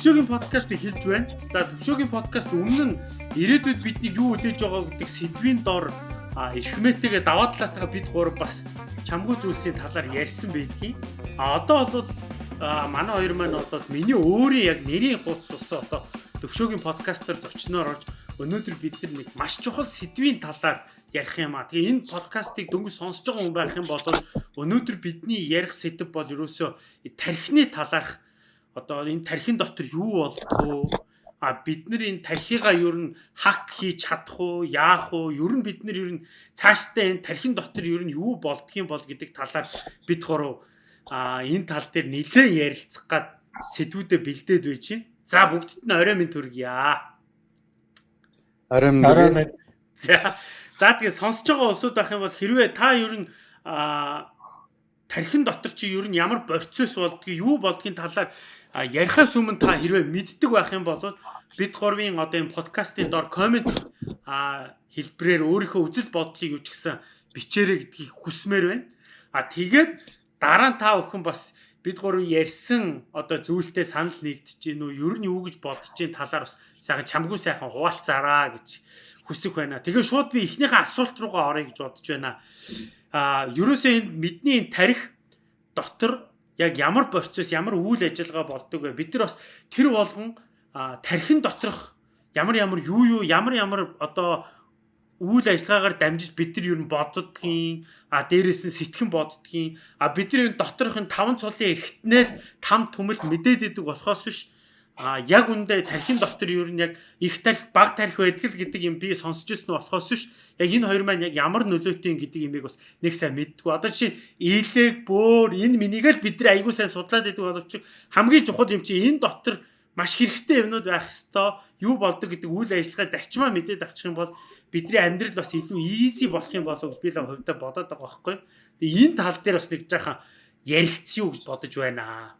Төвшөөгийн подкастыг хэлж байна. За төвшөөгийн подкаст өмнө нь ирээдүйд бидний юу хүлээж байгаа гэдэг сэдвийн дор эрхмээтэйгээ даваа талаатайгаа бид гурав бас чамгүй зүйлсийн талаар ярьсан байдгийг. А одоо бол манай хоёр маань бол миний өөрийн яг нэрийн хуудас болсон одоо төвшөөгийн подкастер зочноор орж өнөөдөр бид нар нэг маш чухал сэдвийн талаар ярих юм а. Тэгээ энэ подкастыг дөнгөж сонсож байгаа хүн байх юм бол өнөөдөр бидний ярих сэдв бол ерөөсөө тархины талаарх одоо энэ тархин дотор юу болдгоо? А бид нар энэ тархигаа ер нь хак хийж чадах уу яах уу? Ер нь бид нар ер нь цаашдаа энэ тархин дотор ер нь юу болдгийм бол гэдэг талаар бид гурав а энэ тал дээр нэлээд ярилцах гад сэдвүүдэд бэлдээд байж чинь за бүгдд нь орой минь төргийа. Орой минь за за тэгээ сонсож байгаа улсууд байх юм бол хэрвээ та ер нь а тархин дотор чи ер нь ямар процесс болдгийг юу болдгийн талаар ярихаас өмнө та хэрвээ мэддэг байх юм бол бид гурвын одоо энэ подкастын доор комент хэлбэрээр өөрийнхөө үзэл бодлыг юу ч гэсэн бичээрэй гэдгийг хүсмээр байна. А тэгээд дараа нь та бүхэн бас бид гурав ярьсан одоо зүйлтэй санал нэгдэж гин үү ер нь юу гэж бодож гин талаар бас сайхан чамгүй сайхан хуваалцаараа гэж хүсэх байна. Тэгээ шууд би эхнийхээ асуулт руугаа орё гэж бодож байна. А ерөөсөө энэ бидний тарих дотор яг ямар процесс ямар үйл ажиллагаа болдог вэ? Бид нар бас тэр болгон тархин доторх ямар ямар юу юу ямар ямар одоо үйл ажиллагаагаар дамжиж бид нар юу боддгийн а дээрээс нь сэтгэн боддгийн а бидний доторх нь таван цулын эргэтнэл там түмэл мэдээд идэг болохоос биш а яг үндэ тархин дотор юу н яг их тарих баг тарих байдаг л гэдэг юм би сонсч ирсэн болохоос биш яг энэ хоёр маань яг ямар нөлөөтэй гэдэг юмыг бас нэг сайн мэддгүү. Одоо жишээ ийлэг бөөр энэ минийг л бид нар сайн судлаад байдаг боловч хамгийн чухал юм чи энэ дотор маш хэрэгтэй юмнууд байх хэвээр юу болдог гэдэг үйл ажиллагаа зарчмаа мэдээд авчих юм бол бидний амьдрал бас илүү easy болох юм болов би л хувьдаа бодоод байгаа байхгүй. Тэгээ энэ тал дээр бас нэг жаахан ярилцъя юу гэж бодож байна.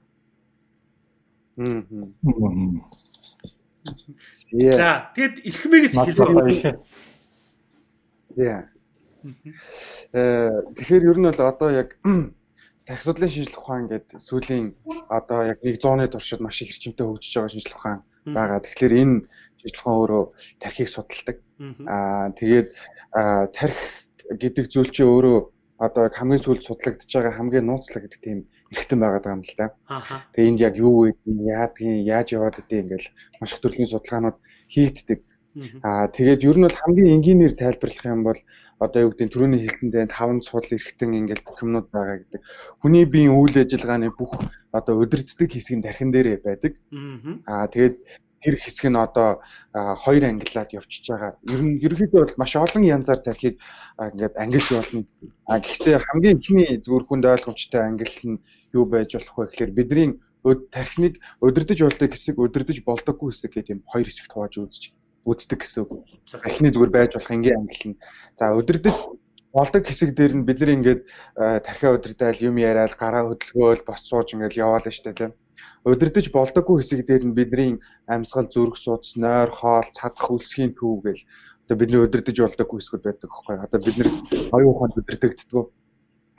За тэгэд эрхмээс хэлээ. Тийм. Э тэгэхээр ер нь бол одоо яг тархи судлалын шинжилгээ ухаан гэдэг сүүлийн одоо яг 100-ны туршид маш их хэрчмтэй хөгжиж байгаа шинжилгээ ухаан байгаа. Тэгэхээр энэ шинжилгээ ухаан өөрөө тархийг судалдаг. Аа тэгээд тархи гэдэг зүйл чинь өөрөө одоо хамгийн сүүлд судлагдж байгаа хамгийн нууцлаг гэдэг тийм эргэтэн байгаад байгаа юм л да. Тэгээ энд яг юу вэ? Яадгийн, яаж яваад идэв ингээл маш их төрлийн судалгаанууд хийгддэг. Аа тэгээд ер нь бол хамгийн энгийнээр тайлбарлах юм бол одоо юу гэдэг нь түрүүний хэлсэндээ таван цул эргэтэн ингээл бүх юмнууд байгаа гэдэг. Хүний биеийн үйл ажиллагааны бүх одоо удирддаг хэсэг нь тархин дээрээ байдаг. Аа тэгээд тэр хэсэг нь одоо хоёр ангиллаад явчихж байгаа. Ер нь ерөнхийдөө бол маш олон янзаар тархийг ингээд ангилж болно. А гэхдээ хамгийн ихний зүгээр хүнд ойлгомжтой ангил нь юу байж болох вэ гэхээр бидний тархиныг удирдах болдог хэсэг, удирдах болдоггүй хэсэг гэдэг юм хоёр хэсэгт хувааж үзэж үздэг гэсэн үг. Тархины зүгээр байж болох энгийн ангил нь. За удирдах болдог хэсэг дээр нь бид нар ингээд тархиа удирдаал юм яриад гараа хөдөлгөөл бос сууж ингээд яваал штэ тийм. Удирдах болдоггүй хэсэг дээр нь бидний амьсгал зүрх судас, нойр, хоол, цадах үлсгийн төв гэл одоо бидний удирдах болдоггүй хэсгүүд байдаг байхгүй. Одоо бид нар оюун ухаанд удирдагддаг.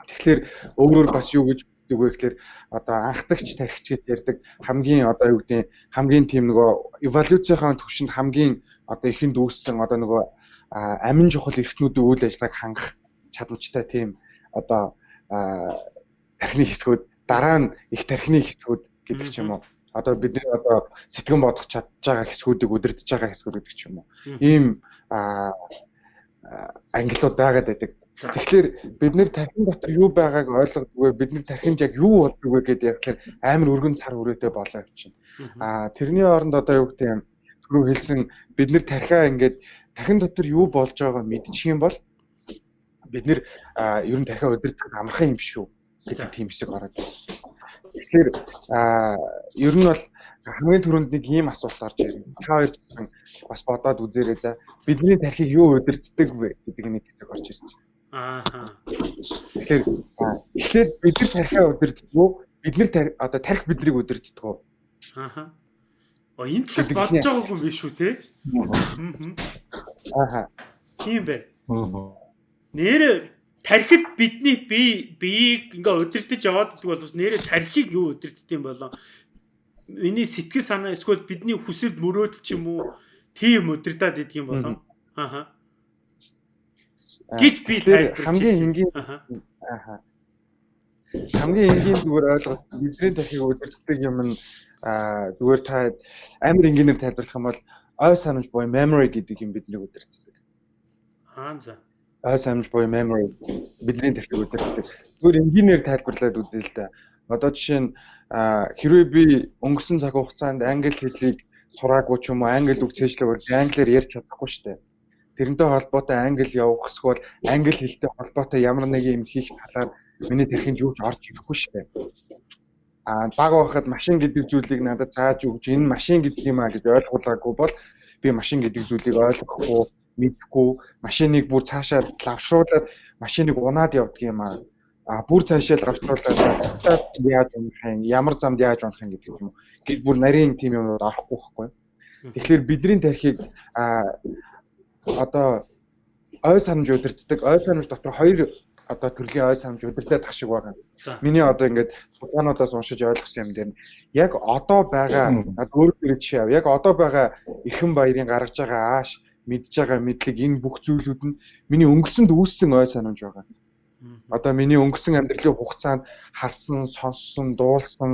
Тэгэхээр өөрөөр бас юу гэж гэдэг вэ гэхээр одоо анхдагч тархич гэж ярьдаг хамгийн одоо юу гэдэг хамгийн тийм нөгөө эволюцийнхаа төвшөнд хамгийн одоо ихэнд үүссэн одоо нөгөө амин чухал эрхтнүүдийн үйл ажиллагааг хангах чадамжтай тийм одоо тархины хэсгүүд дараа нь их тархины хэсгүүд гэдэг ч юм уу. Одоо бидний одоо сэтгэн бодох чадж байгаа хэсгүүдийг удирдах байгаа хэсгүүд гэдэг ч юм уу. Ийм ангиллууд байгаад байдаг. Тэгэхээр бид нэр тархин дотор юу байгааг ойлгодгүй бид нэр тархинд яг юу болдог вэ гэдээ яг амар өргөн цар хүрээтэй болоо явчихна. Аа тэрний оронд одоо юу гэдэг юм? Түрүү хэлсэн бид нэр тархиа ингээд тархин дотор юу болж байгааг мэдчих юм бол бид нэр ер нь тархиа удирдах амархан юм биш үү? Гэдэг тийм хэсэг ороод байна. Тэгэхээр аа ер нь бол хамгийн түрүүнд нэг ийм асуулт орж ирнэ. Та хоёр бас бодоод үзээрэй за. Бидний тархийг юу удирддаг вэ гэдэг нэг хэсэг орж ирж байна. Аа. Тэгэхээр эхлээд бид нар тархиа удирддаг уу? Бид нар одоо тархи биднийг удирддаг уу? Аа. Оо энэ талаас бодож байгаагүй юм биш үү те? Аа. Тийм бэ. Аа. Нэр тархид бидний бие биеийг ингээ удирдах яваад идэх боловч нэрэ тархийг юу удирддаг юм болоо? миний сэтгэл санаа эсвэл бидний хүсэл мөрөөдөл ч юм уу тийм удирдаад идэх юм болов. Аха. Гэж би хамгийн энгийн аха. Хамгийн энгийн зүгээр ойлголт бидний тархийг удирддаг юм нь зүгээр та амар энгийнээр тайлбарлах юм бол ой санамж буюу memory гэдэг юм биднийг удирддаг. Аа за. Ой санамж буюу memory бидний тархийг удирддаг. Зүгээр энгийнээр тайлбарлаад үзье л да. Одоо жишээ нь хэрвээ би өнгөрсөн цаг хугацаанд англи хэлийг сураагүй ч юм уу англи үг цээжлэгээр англиар ярьж чадахгүй шүү дээ. Тэрнтэй холбоотой англи явах эсвэл англи хэлтэй холбоотой ямар нэг юм хийх талаар миний тэрхэнд юу ч орж ирэхгүй шүү дээ. А баг байхад машин гэдэг зүйлийг надад зааж өгч энэ машин гэдэг юм а гэж ойлгуулаагүй бол би машин гэдэг зүйлийг ойлгохгүй мэдхгүй машиныг бүр цаашаа лавшруулаад машиныг унаад явдаг юм а а бүр цаашаа л авчруулаад яаж унах юм ямар замд яаж унах юм гэдэг юм уу гэж бүр нарийн тим юмуд орохгүй байхгүй. Тэгэхээр бидний тархийг а одоо ой санамж удирддаг ой санамж дотор хоёр одоо төрлийн ой санамж удирдах шиг байгаа. Миний одоо ингээд судалгаануудаас уншиж ойлгосон юм дээр яг одоо байгаа өөрөөр жишээ ав. Яг одоо байгаа эрхэм баярын гаргаж байгаа ааш мэдж байгаа мэдлэг энэ бүх зүйлүүд нь миний өнгөрсөнд үүссэн ой санамж байгаа. Одоо миний өнгөрсөн амьдралын хугацаанд харсан, сонссон, дуулсан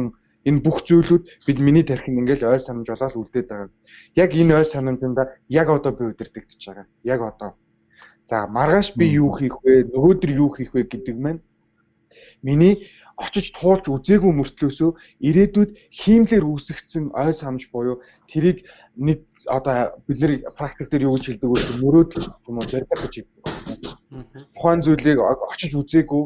энэ бүх зүйлүүд бид миний тархинд ингээл ой санамж болоод үлдээд байгаа. Яг энэ ой санамжинда яг одоо би удирдахж байгаа. Яг одоо. За маргааш би юу хийх вэ? Нөгөөдөр юу хийх вэ гэдэг маань миний очиж туулж үзээгүй мөртлөөсөө ирээдүйд хиймлэр үүсгцэн ой санамж буюу тэрийг нэг одоо бид нэр практик дээр юу гэж хэлдэг вэ? Мөрөөдөл юм уу барьдаг гэж хэлдэг. Тухайн зүйлийг очиж үзээгүй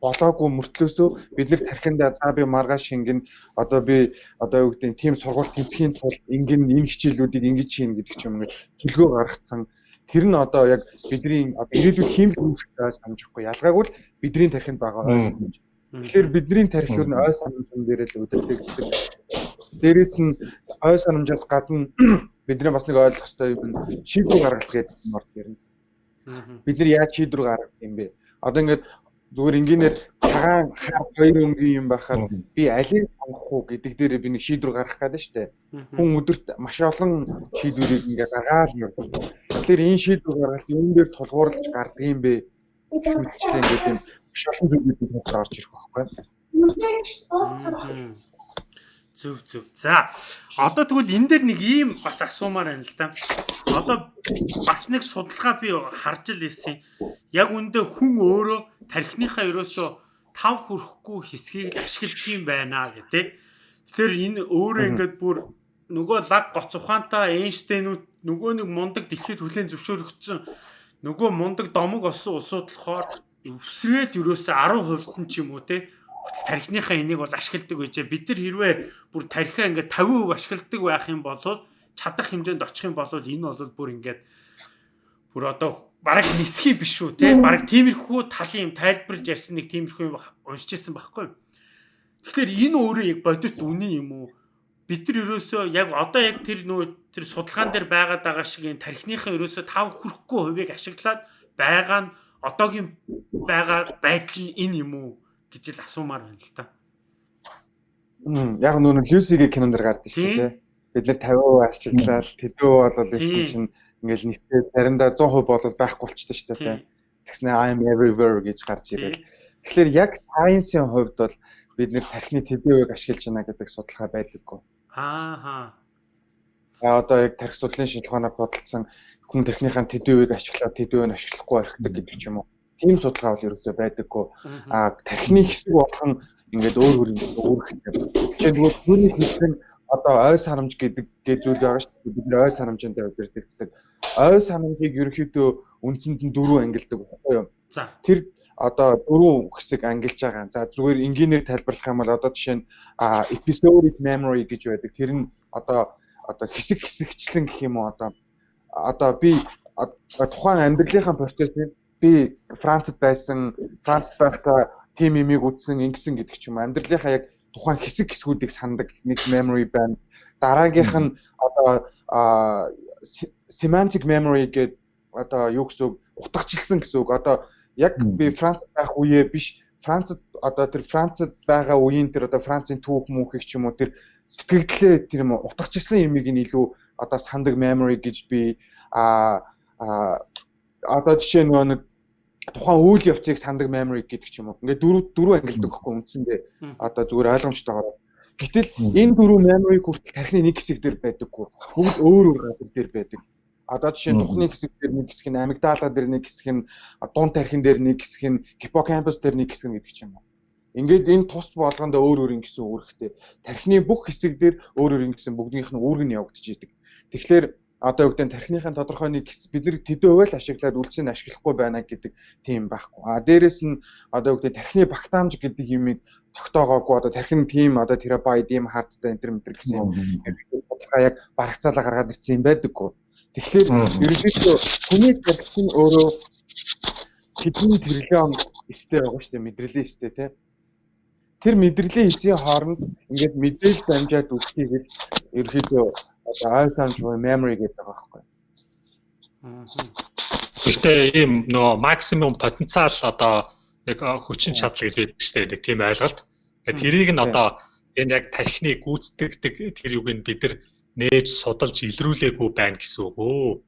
болоогүй мөртлөөсөө бид нэр тархиндаа за би маргааш шингэн одоо би одоо юу гэдэг нь тийм сургууль тэнцхийн тулд ингэн энэ хичээлүүдийг ингэж хийн гэдэг ч юм уу төлгөө гаргацсан тэр нь одоо яг бидний ирээдүйд хиймэл үүсгэж санджихгүй ялгаагүй л бидний тархинд байгаа ой санамж Тэгэхээр бидний тарих юу н ой санамжын дээрээ л өдөртэй гэдэг. Дээрээс нь ой санамжаас гадна бидний бас нэг ойлгох хэрэгтэй юм шийдвэр гаргалт гэдэг юм орд ирнэ. Бид нар яаж шийдвэр гаргах юм бэ? Одоо ингээд зүгээр энгийнээр цагаан хоёр өнгийн юм байхаар би алийг сонгох уу гэдэг дээр би нэг шийдвэр гаргах гэдэг нь шүү дээ. Хүн өдөрт маш олон шийдвэрийг ингээд гаргаад явдаг. Тэгэхээр энэ шийдвэр гаргалт юун дээр тулгуурлаж гардаг юм бэ? Мэдчлээ ингээд юм шатан зүйлүүд бид орж ирэх байхгүй. Зүв зүв. За одоо тэгвэл энэ дээр нэг ийм бас асуумаар байна л да. Одоо бас нэг судалгаа би харж л ирсэн. Яг үндэ хүн өөрөө тархиныхаа ерөөсөө тав хүрэхгүй хэсгийг л ашигладаг юм байна гэдэг. Тэгэхээр энэ өөрөө ингээд бүр нөгөө лаг гоц ухаантай Эйнштейнүүд нөгөө нэг мундаг дэлхийд хүлэн зөвшөөрөгдсөн нөгөө мундаг домог олсон улсууд болохоор өвсрээд ерөөсөө 10% нь ч юм уу те тархиныхаа энийг бол ашигладаг байжээ. Бид нар хэрвээ бүр тархиа ингээд 50% ашигладаг байх юм бол чадах хэмжээнд очих юм бол энэ бол бүр ингээд бүр одоо бараг нисхий биш үү те бараг тиймэрхүү талын юм тайлбарлаж ярьсан нэг тиймэрхүү юм уншиж ирсэн байхгүй. Тэгэхээр энэ өөрөө яг бодит үний юм уу? Бид нар ерөөсөө яг одоо яг тэр нөө тэр судалгаан дээр байгаад байгаа шиг энэ тархиныхаа ерөөсөө тав хүрэхгүй хувийг ашиглаад байгаа нь одоогийн байгаа байдал нь энэ юм уу гэж л асуумаар байна л та. Мм яг нүүн Люсигийн кинонд дэр гардаг шүү дээ. Бид нэр 50% арчиглаад тэдөө бол ийсэн чинь ингээл нийтээ заримдаа 100% бол байхгүй болчтой шүү дээ. Тэгснэ I'm everywhere гэж гарч ирэл. Тэгэхээр яг science-ийн хувьд бол бид нэр тархины тэдээвийг ашиглаж байна гэдэг судалгаа байдаггүй. Аа. А одоо яг тархи судлалын шинжилгаанаар бодолцсон хүн тархиныхаа тэдвэвийг ашиглаад тэдвэвийг ашиглахгүй орхидог гэдэг ч юм уу. Тийм судалгаа бол ерөөсөй байдаггүй. А тархины хэсэг болох нь ингээд өөр өөр өөрхтэй. Жишээлбэл түүний хэлсэн одоо ой санамж гэдэг гээ зүйл байгаа шүү дээ. Бид нэр ой санамжтай удирдахдаг. Ой санамжийг ерөөхдөө үндсэнд нь дөрөв ангилдаг баггүй юу? За. Тэр одоо дөрөв хэсэг ангилж байгаа. За зүгээр энгийнээр тайлбарлах юм бол одоо жишээ нь episodic memory гэж байдаг. Тэр нь одоо одоо хэсэг хэсэгчлэн гэх юм уу одоо одоо би тухайн амьдралынхаа процессыг би Францад байсан, Францад байхдаа тим имийг үзсэн, ингэсэн гэдэг ч юм амьдралынхаа яг тухайн хэсэг хэсгүүдийг сандаг нэг memory байна. Дараагийнх нь одоо semantic memory гэдэг одоо юу гэсэн үг утгачлсан гэсэн үг. Одоо яг би Францад байх үеэ биш Францад одоо тэр Францад байгаа үеийн тэр одоо Францын түүх мөнхийг ч юм уу тэр сэтгэлдлээ тэр юм утгачихсан юмыг нь илүү одоо сандаг memory гэж би а одоо жишээ нөгөө нэг тухайн үйл явцыг сандаг memory гэдэг ч юм уу. Ингээд дөрөв дөрөв ангилдаг байхгүй үндсэндээ одоо зүгээр ойлгомжтойгоор. Гэтэл энэ дөрөв memory хүртэл тархины нэг хэсэг дээр байдаггүй. Бүгд өөр өөр газар дээр байдаг. Одоо жишээ нь тухны хэсэг дээр нэг хэсэг нь амигдала дээр нэг хэсэг нь дуун тархин дээр нэг хэсэг нь гиппокампус дээр нэг хэсэг гэдэг ч юм уу. Ингээд энэ тус болгондоо өөр өөр ингэсэн үүрэгтэй. Тархины бүх хэсэг дээр өөр өөр ингэсэн бүгдийнх нь үүрэг нь явагдаж идэг. Тэгэхээр одоо нь тархиныхын тодорхой нэг бид нар төдөө байл ашиглаад үлцийг ашиглахгүй байна гэдэг тийм байхгүй. А дээрэс нь одоо гэдэг тархины багтаамж гэдэг юмыг тогтоогоогүй одоо тархин тийм одоо терабайт ийм хардтай энэ мэтэр гэсэн юм. Судалгаа яг барагцаалаа гаргаад ирсэн юм байдаггүй. Тэгэхээр ерөнхийдөө хүний тархин өөрөө хэдэн тэрлэн эстэй байгаа шүү дээ мэдрэлийн эстэй тий. Тэр мэдрэлийн эсийн хооронд ингээд мэдээлэл дамжаад үлдэхийг л ерөнхийдөө одоо санаж буй memory гэдэг байгаа байхгүй. Гэхдээ ийм нөгөө максимум потенциал одоо нэг хүчин чадал гэж байдаг шүү дээ. Нэг тийм ойлголт. Тэрийг нь одоо энэ яг тархины гүйцэтгэдэг тэр юуг нь бид нар нээж судалж илрүүлээгүй байна гэсэн үг өө.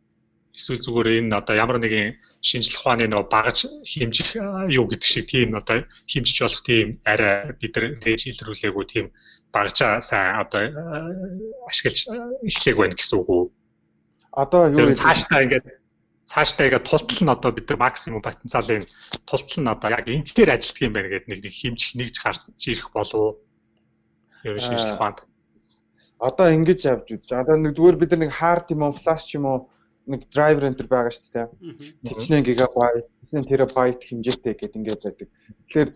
Эсвэл зүгээр энэ одоо ямар нэгэн шинжлэх ухааны нөгөө багаж хэмжих юу гэдэг шиг тийм одоо хэмжиж болох тийм арай бид нар нээж илрүүлээгүй тийм багажаа сайн одоо ашиглаж эхлэх байна гэсэн үг үү? Одоо юу цаашдаа ингээд цаашдаа ингээд тултал нь одоо бид нар максимум потенциалын тултал нь одоо яг ингээр ажилтг юм байна гэдэг нэг нэг хэмжих нэгж гарч ирэх болов юу шинжлэх ухаанд. Одоо ингэж авч үзэж. Одоо нэг зүгээр бид нар нэг hard юм уу, flash юм уу нэг driver enter байгаа шүү дээ. Тэчнээ гигабайт, тэчнээ терабайт хэмжээтэй гэдэг ингээд байдаг. Тэгэхээр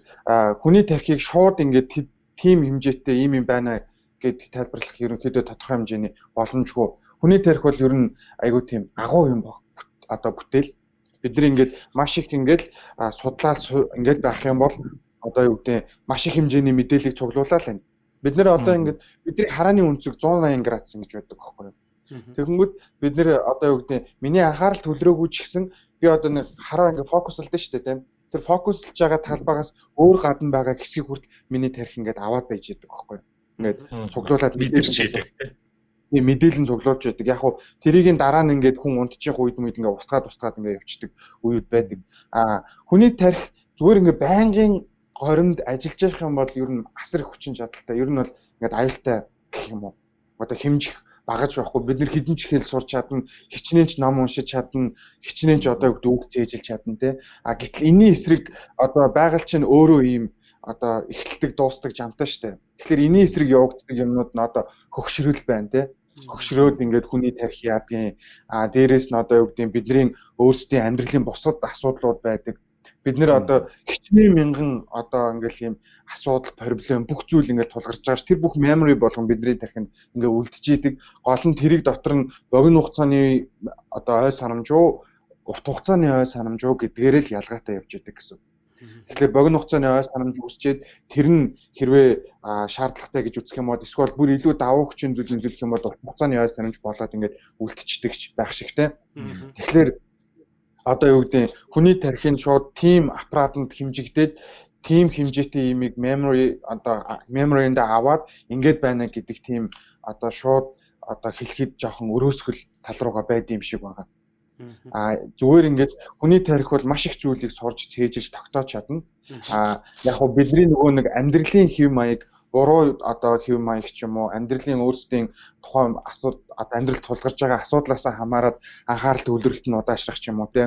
хүний тархийг шууд ингээд тийм хэмжээтэй ийм юм байна гэд тайлбарлах ерөнхийдөө тодорхой хэмжээний боломжгүй. Хүний тарих бол ер нь айгүй тийм агуу юм баг. Одоо бүтээл бид нар ингээд маш их ингээд судлаад ингээд байх юм бол одоо юу гэдэг маш их хэмжээний мэдээллийг цуглуулаад байна. Бид нэр одоо ингээд бидний харааны үнцэг 180 градус ингэж байдаг байхгүй юу? Тэгэнгүүт бид нэр одоо юу гэдэг миний анхаарал төлрөөгүй ч гэсэн би одоо нэг хараа ингээд фокуслдсон шүү дээ тийм тэр фокуслж байгаа талбайгаас өөр гадна байгаа хэсгийг хүртэл миний тарих ингээд аваад байж идэг байхгүй ингээд цуглуулад мэдэрч идэг. тийм мэдээлэл цуглуулж байдаг яг хуу тэрийг дараа нь ингээд хүн унтчих үед мэд ингээд устгаад устгаад ингээд явчихдаг үед байдаг. А хүний тарих зүгээр ингээд байнгын горимд ажиллаж явах юм бол ер нь асар их хүчин чадалтай ер нь бол ингээд аюултай гэх юм уу? Одоо хэмжих багаж байхгүй. Бид нар хідэн ч хэл сурч чадна хичнээн ч ном уншиж чадна хичнээн ч одоо үг зээжилж чадна те а гэтэл энэний эсрэг одоо байгаль чинь өөрөө ийм одоо эхлэлдэг дуустдаг жамтай штэ. Тэгэхээр энэний эсрэг явагддаг юмнууд нь одоо хөгшрөл байна те хөгшрөөд ингээд хүний тарих яадгийн а дээрэс нь одоо юу гэдэг бидний өөрсдийн амьдралын бусад асуудлууд байдаг бид нэр одоо хичнээн мянган одоо ингээл ийм асуудал проблем бүх зүйл ингээд тулгарч байгаа ш. Тэр бүх memory болгон бидний тархинд ингээд үлдчихийдэг гол нь тэрийг дотор нь богино хугацааны одоо ой санамжуу урт хугацааны ой санамжуу гэдгээр л ялгаатай явж идэг гэсэн. Тэгэхээр богино хугацааны ой санамж үсчээд тэр нь хэрвээ шаардлагатай гэж үзэх юм бол эсвэл бүр илүү давуу хүчин зүйл нөлөөлөх юм бол урт хугацааны ой санамж болоод ингээд үлдчихдэг байх шигтэй. Тэгэхээр одоо юу гэдэг хүний тархинд шууд team аппаратанд хэмжигдээд team хэмжээтэй имийг memory одоо memory-нд аваад ингээд байна гэдэг team одоо шууд одоо хэлэхэд жоохон өрөөсгөл тал руугаа байд юм шиг байгаа. А зүгээр ингээд хүний тарих бол маш их зүйлийг сурж цээжиж тогтоож чадна. А яг хөө бидний нөгөө нэг амьдралын хэв маяг буруу одоо хэв маяг ч юм уу амьдралын өөрсдийн тухайн одоо амьдрал тулгарч байгаа асуудлаас хамаарат анхаарал төвлөрөлт нь удаашрах ч юм уу те.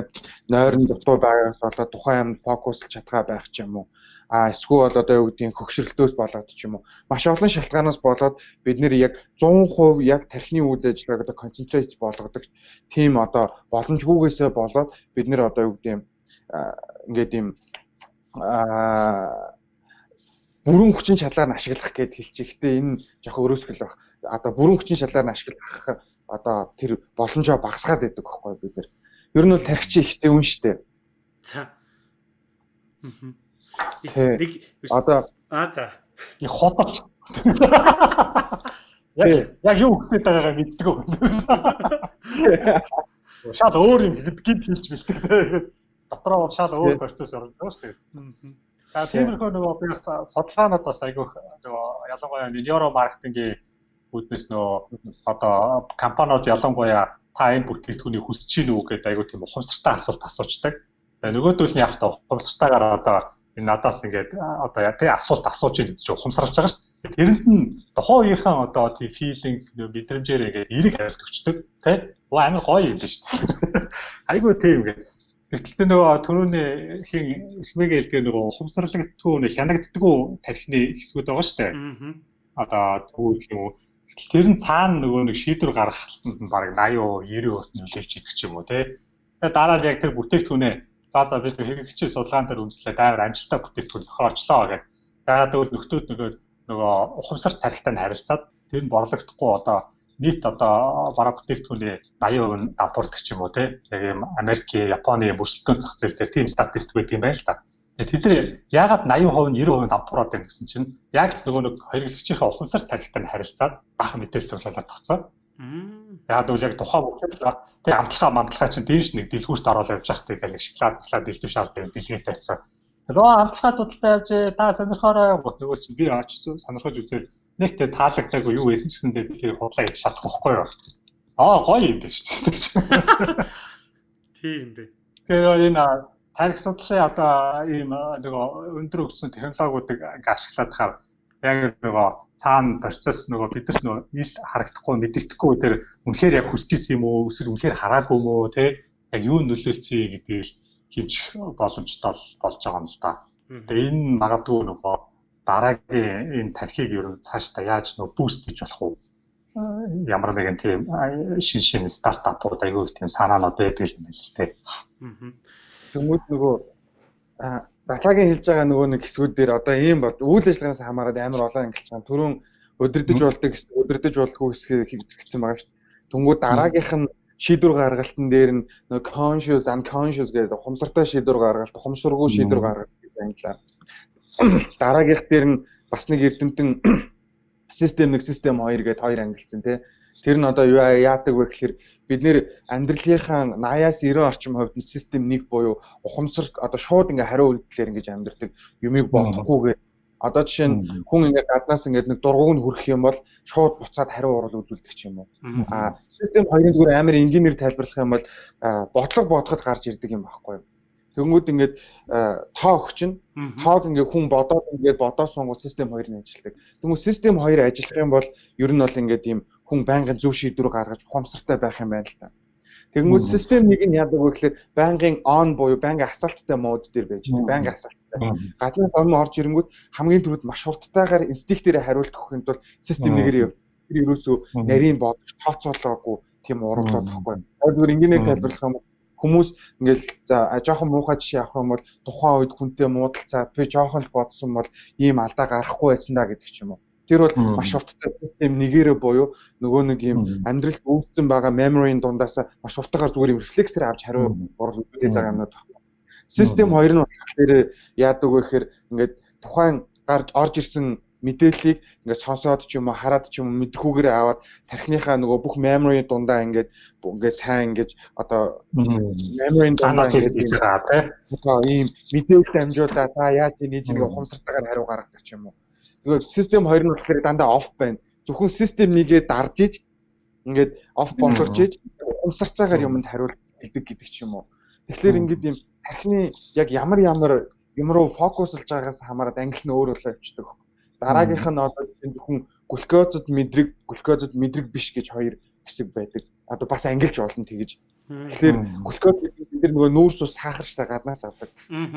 Нойрон дутуу байгаас болоод тухайн юмд фокуслж чадгаа байх ч юм уу. А эсвэл одоо юу гэдгийг хөгшрөлтөөс болоод ч юм уу. Маш олон шалтгаанаас болоод бид нэр яг 100% яг тархины үйл ажиллагааг одоо концентрейт болгодог тийм одоо боломжгүйгээсээ болоод бид нэр одоо юу гэдгийг ингээд юм а бүрэн хүчин чадлаар нь ашиглах гэд хэлчих. Гэтэ энэ жоохон өрөөсгөл баг. Одоо бүрэн хүчин чадлаар нь ашиглах одоо тэр боломжоо багасгаад байдаг байхгүй бид нар. Ер нь бол тархичи их зэвэн штэ. За. Нэг одоо аа за. Яг хоточ. Яг яг юу хэлээд байгаагаа мэддэг үү. Шал өөр юм гид хэлж бэлтгэдэг. Дотроо бол шал өөр процесс орж байгаа шүү дээ. За тиймэрхүү нөгөө би судалгаанууд бас айгүйх нөгөө ялангуяа нейро маркетингийн үүднээс нөгөө одоо компаниуд ялангуяа та энэ бүтээгдэхүүнийг хүсэж чинь үү гэдэг айгүй тийм ухамсартай асуулт асуучдаг. Тэгээ нөгөөдөл нь яг та ухамсартайгаар одоо энэ надаас ингээд одоо тий асуулт асууж ийм гэж ухамсарлаж байгаа шүү дээ. Тэрэнд нь тухайн үеийнхэн одоо тий филинг мэдрэмжээр ингээд эрэг хариулт өгчдөг тий. Оо амар гоё юм биш үү? Айгүй тийм ингээд Гэтэл нөгөө түрүүний хин ихмэгээ хэлдэг нөгөө ухамсарлагдтгүй нэ хянагддаггүй тархины хэсгүүд байгаа шүү дээ. Одоо түүх юм уу. Гэтэл тэр нь цаана нөгөө нэг шийдвэр гаргахтанд нь баг 80 90% нөлөөлж идэх ч юм уу тий. Тэгээ дараа нь яг тэр бүтээгдэхүүнээ за за бид хэрэгчийн судалгаан дээр үндэслээд амар амжилттай бүтээгдэхүүн зохиолчлоо гэдэг. Яагаад гэвэл нөхдүүд нөгөө нөгөө ухамсар тархитай нь харилцаад тэр нь борлогдохгүй одоо нийт одоо бараа бүтээгдэхүүний 80% нь давпуурдаг ч юм уу тий. Яг юм Америк, Японы мөрсөлтөө зах зээл дээр тийм статистик байт юм байна л да. Тэд нар яагаад 80% нь 90% давпураад байна гэсэн чинь яг нөгөө нэг хэрэглэгчийнхээ ухамсар тарихтай нь харилцаад бах мэдээлэл цуглуулад тагцаа. Яг бол яг тухайн бүтээл тий амтлахаа мамтлахаа чинь дээш нэг дэлгүүрт ороод явж байхад тэгэл шоколад шоколад дэлгэв шаал дээр дэлгээ тавьцаа. Нөгөө амтлахаа дуталтай явж та сонирхоорой гот нөгөө чинь би очсон сонирхож үзээд нэг тэ таалагдаагүй юу байсан ч гэсэндээ би тэр худлаа хийж чадах байхгүй юу. Аа гоё юм байна шүү дээ. Тийм бэ. Тэгэхээр энэ тарих судлалын одоо ийм нөгөө өндөр өгсөн технологиудыг ашиглаад хаа яг нөгөө цаана процесс нөгөө бидэрт нөгөө ил харагдахгүй мэддэхгүй тэр үнэхээр яг хүсэж исэн юм уу эсвэл үнэхээр хараагүй юм уу те яг юу нөлөөлцөе гэдгийг хийж боломжтой болж байгаа юм л да. Тэгээ энэ магадгүй нөгөө дараагийн энэ тархийг ер нь цаашдаа яаж нөө буст хийж болох уу? Ямар нэгэн тийм шин шин стартапууд аягүй тийм санаанууд байдаг юм байна л тээ. Тэмүүл нөгөө батлагийн хэлж байгаа нөгөө нэг хэсгүүд дээр одоо ийм бод үйл ажиллагаанаас хамаарат амар олон ангилж байгаа. Түрүүн өдөрдөж болдог өдөрдөж болдгоо хэсгийг хийгдсэн байгаа шүү дээ. Тэнгүүд дараагийнх нь шийдвэр гаргалтын дээр нь conscious unconscious гэдэг ухамсартай шийдвэр гаргалт, ухамсаргүй шийдвэр гаргалт гэж ангилаа дараагийнх дээр нь бас нэг эрдэмтэн систем нэг систем 2 гэдэг хоёр ангилсан тий. Тэр нь одоо юу яадаг вэ гэхээр бид нэр амьдралынхаа 80-аас 90 орчим хувьд нь систем 1 буюу ухамсар одоо шууд ингээ хариу үйлдэлээр ингэж амьдрдаг юмыг бодохгүйгээр одоо жишээ нь хүн ингээ гаднаас ингээ нэг дургуг нь хүрэх юм бол шууд буцаад хариу урал үзүүлдэг ч юм уу. А систем 2-ын зүгээр амар энгийнээр тайлбарлах юм бол бодлого бодоход гарч ирдэг юм байхгүй юу? Тэнгүүд ингээд тоо өгчин тоог ингээд хүн бодоод ингээд бодоод сунгууд систем 2 нь ажилладаг. Тэнгүүд систем 2 ажиллах юм бол ер нь бол ингээд ийм хүн байнгын зөв шийдвэр гаргаж ухамсартай байх юм байна л та. Тэгэнгүүт систем нэг нь яадаг вэ гэхээр байнгын on буюу байнгын асаалттай мод дээр байж байгаа. Байнгын асаалттай. Гаднаас өмнө орж ирэнгүүт хамгийн түрүүд маш хурдтайгаар инстинктээрээ хариулт өгөхийн тулд систем нэгээр яв. Тэр ерөөсөө нарийн бодож тооцоолоогүй тийм урамлууд тахгүй. Тэгэхээр энгийнээр тайлбарлах юм бол хүмүүс ингээл за жоохон муухай жишээ авах юм бол тухайн үед хүнтэй муудалцаад би жоохон л бодсон бол ийм алдаа гарахгүй байсан да гэдэг ч юм уу. Тэр бол маш урттай систем нэгээрээ буюу нөгөө нэг юм амьдралд өвдсөн байгаа memory-ийн дундаас маш уртагаар зүгээр юм рефлексээр авч хариу урал үзүүлээд байгаа юмнууд байна. Систем 2 нь болохоор яадаг вэ гэхээр ингээд тухайн гарч орж ирсэн мэдээллийг ингээд сонсоод ч юм уу хараад ч юм уу мэдхүүгээр аваад тархиныхаа нөгөө бүх memory дундаа ингээд ингээд сайн ингээд одоо memory дундаа ингээд одоо ийм мэдээлэл дамжуулаад та яаж нэг нэг ухамсартайгаар хариу гаргадаг ч юм уу. Тэгээд систем 2 нь болохоор дандаа off байна. Зөвхөн систем нэгээ дарж иж ингээд off болгож иж ухамсартайгаар юмд хариулт гэдэг ч юм уу. Тэгэхээр ингээд ийм тархины яг ямар ямар юм руу фокуслж байгаагаас хамаарат англи нь өөр өөр явчихдаг. Дараагийнх нь одоо зөвхөн глюкозод мэдрэг, глюкозод мэдрэг биш гэж хоёр хэсэг байдаг. Одоо бас ангилж олон тэгэж. Тэгэхээр глюкоз бид нөгөө нүүрс ус сахарчтай гаднаас авдаг.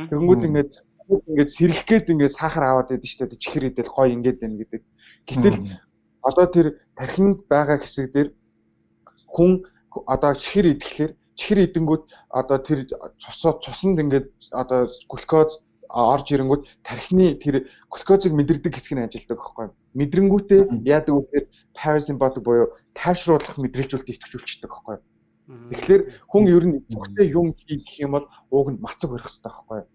Тэгэнгүүт ингээд ингээд сэрэх гээд ингээд сахар аваад байдаг шүү дээ. Чихэр идэл гой ингээд байна гэдэг. Гэтэл одоо тэр тархинд байгаа хэсэг дээр хүн одоо чихэр идэхлээр чихэр идэнгүүт одоо тэр цусоо цуснд ингээд одоо глюкоз орж ирэнгүүт тархины тэр глюкозыг мэдэрдэг хэсэг нь ажилладаг байхгүй юу. Мэдрэнгүүтээ яадаг вэ гэхээр parasympathetic буюу тайвшруулах мэдрэлжүүлэлт идэвхжүүлчихдэг байхгүй юу. Тэгэхээр хүн ер нь идэвхтэй юм хийх гэх юм бол ууг нь мацаг барих хэрэгтэй байхгүй юу.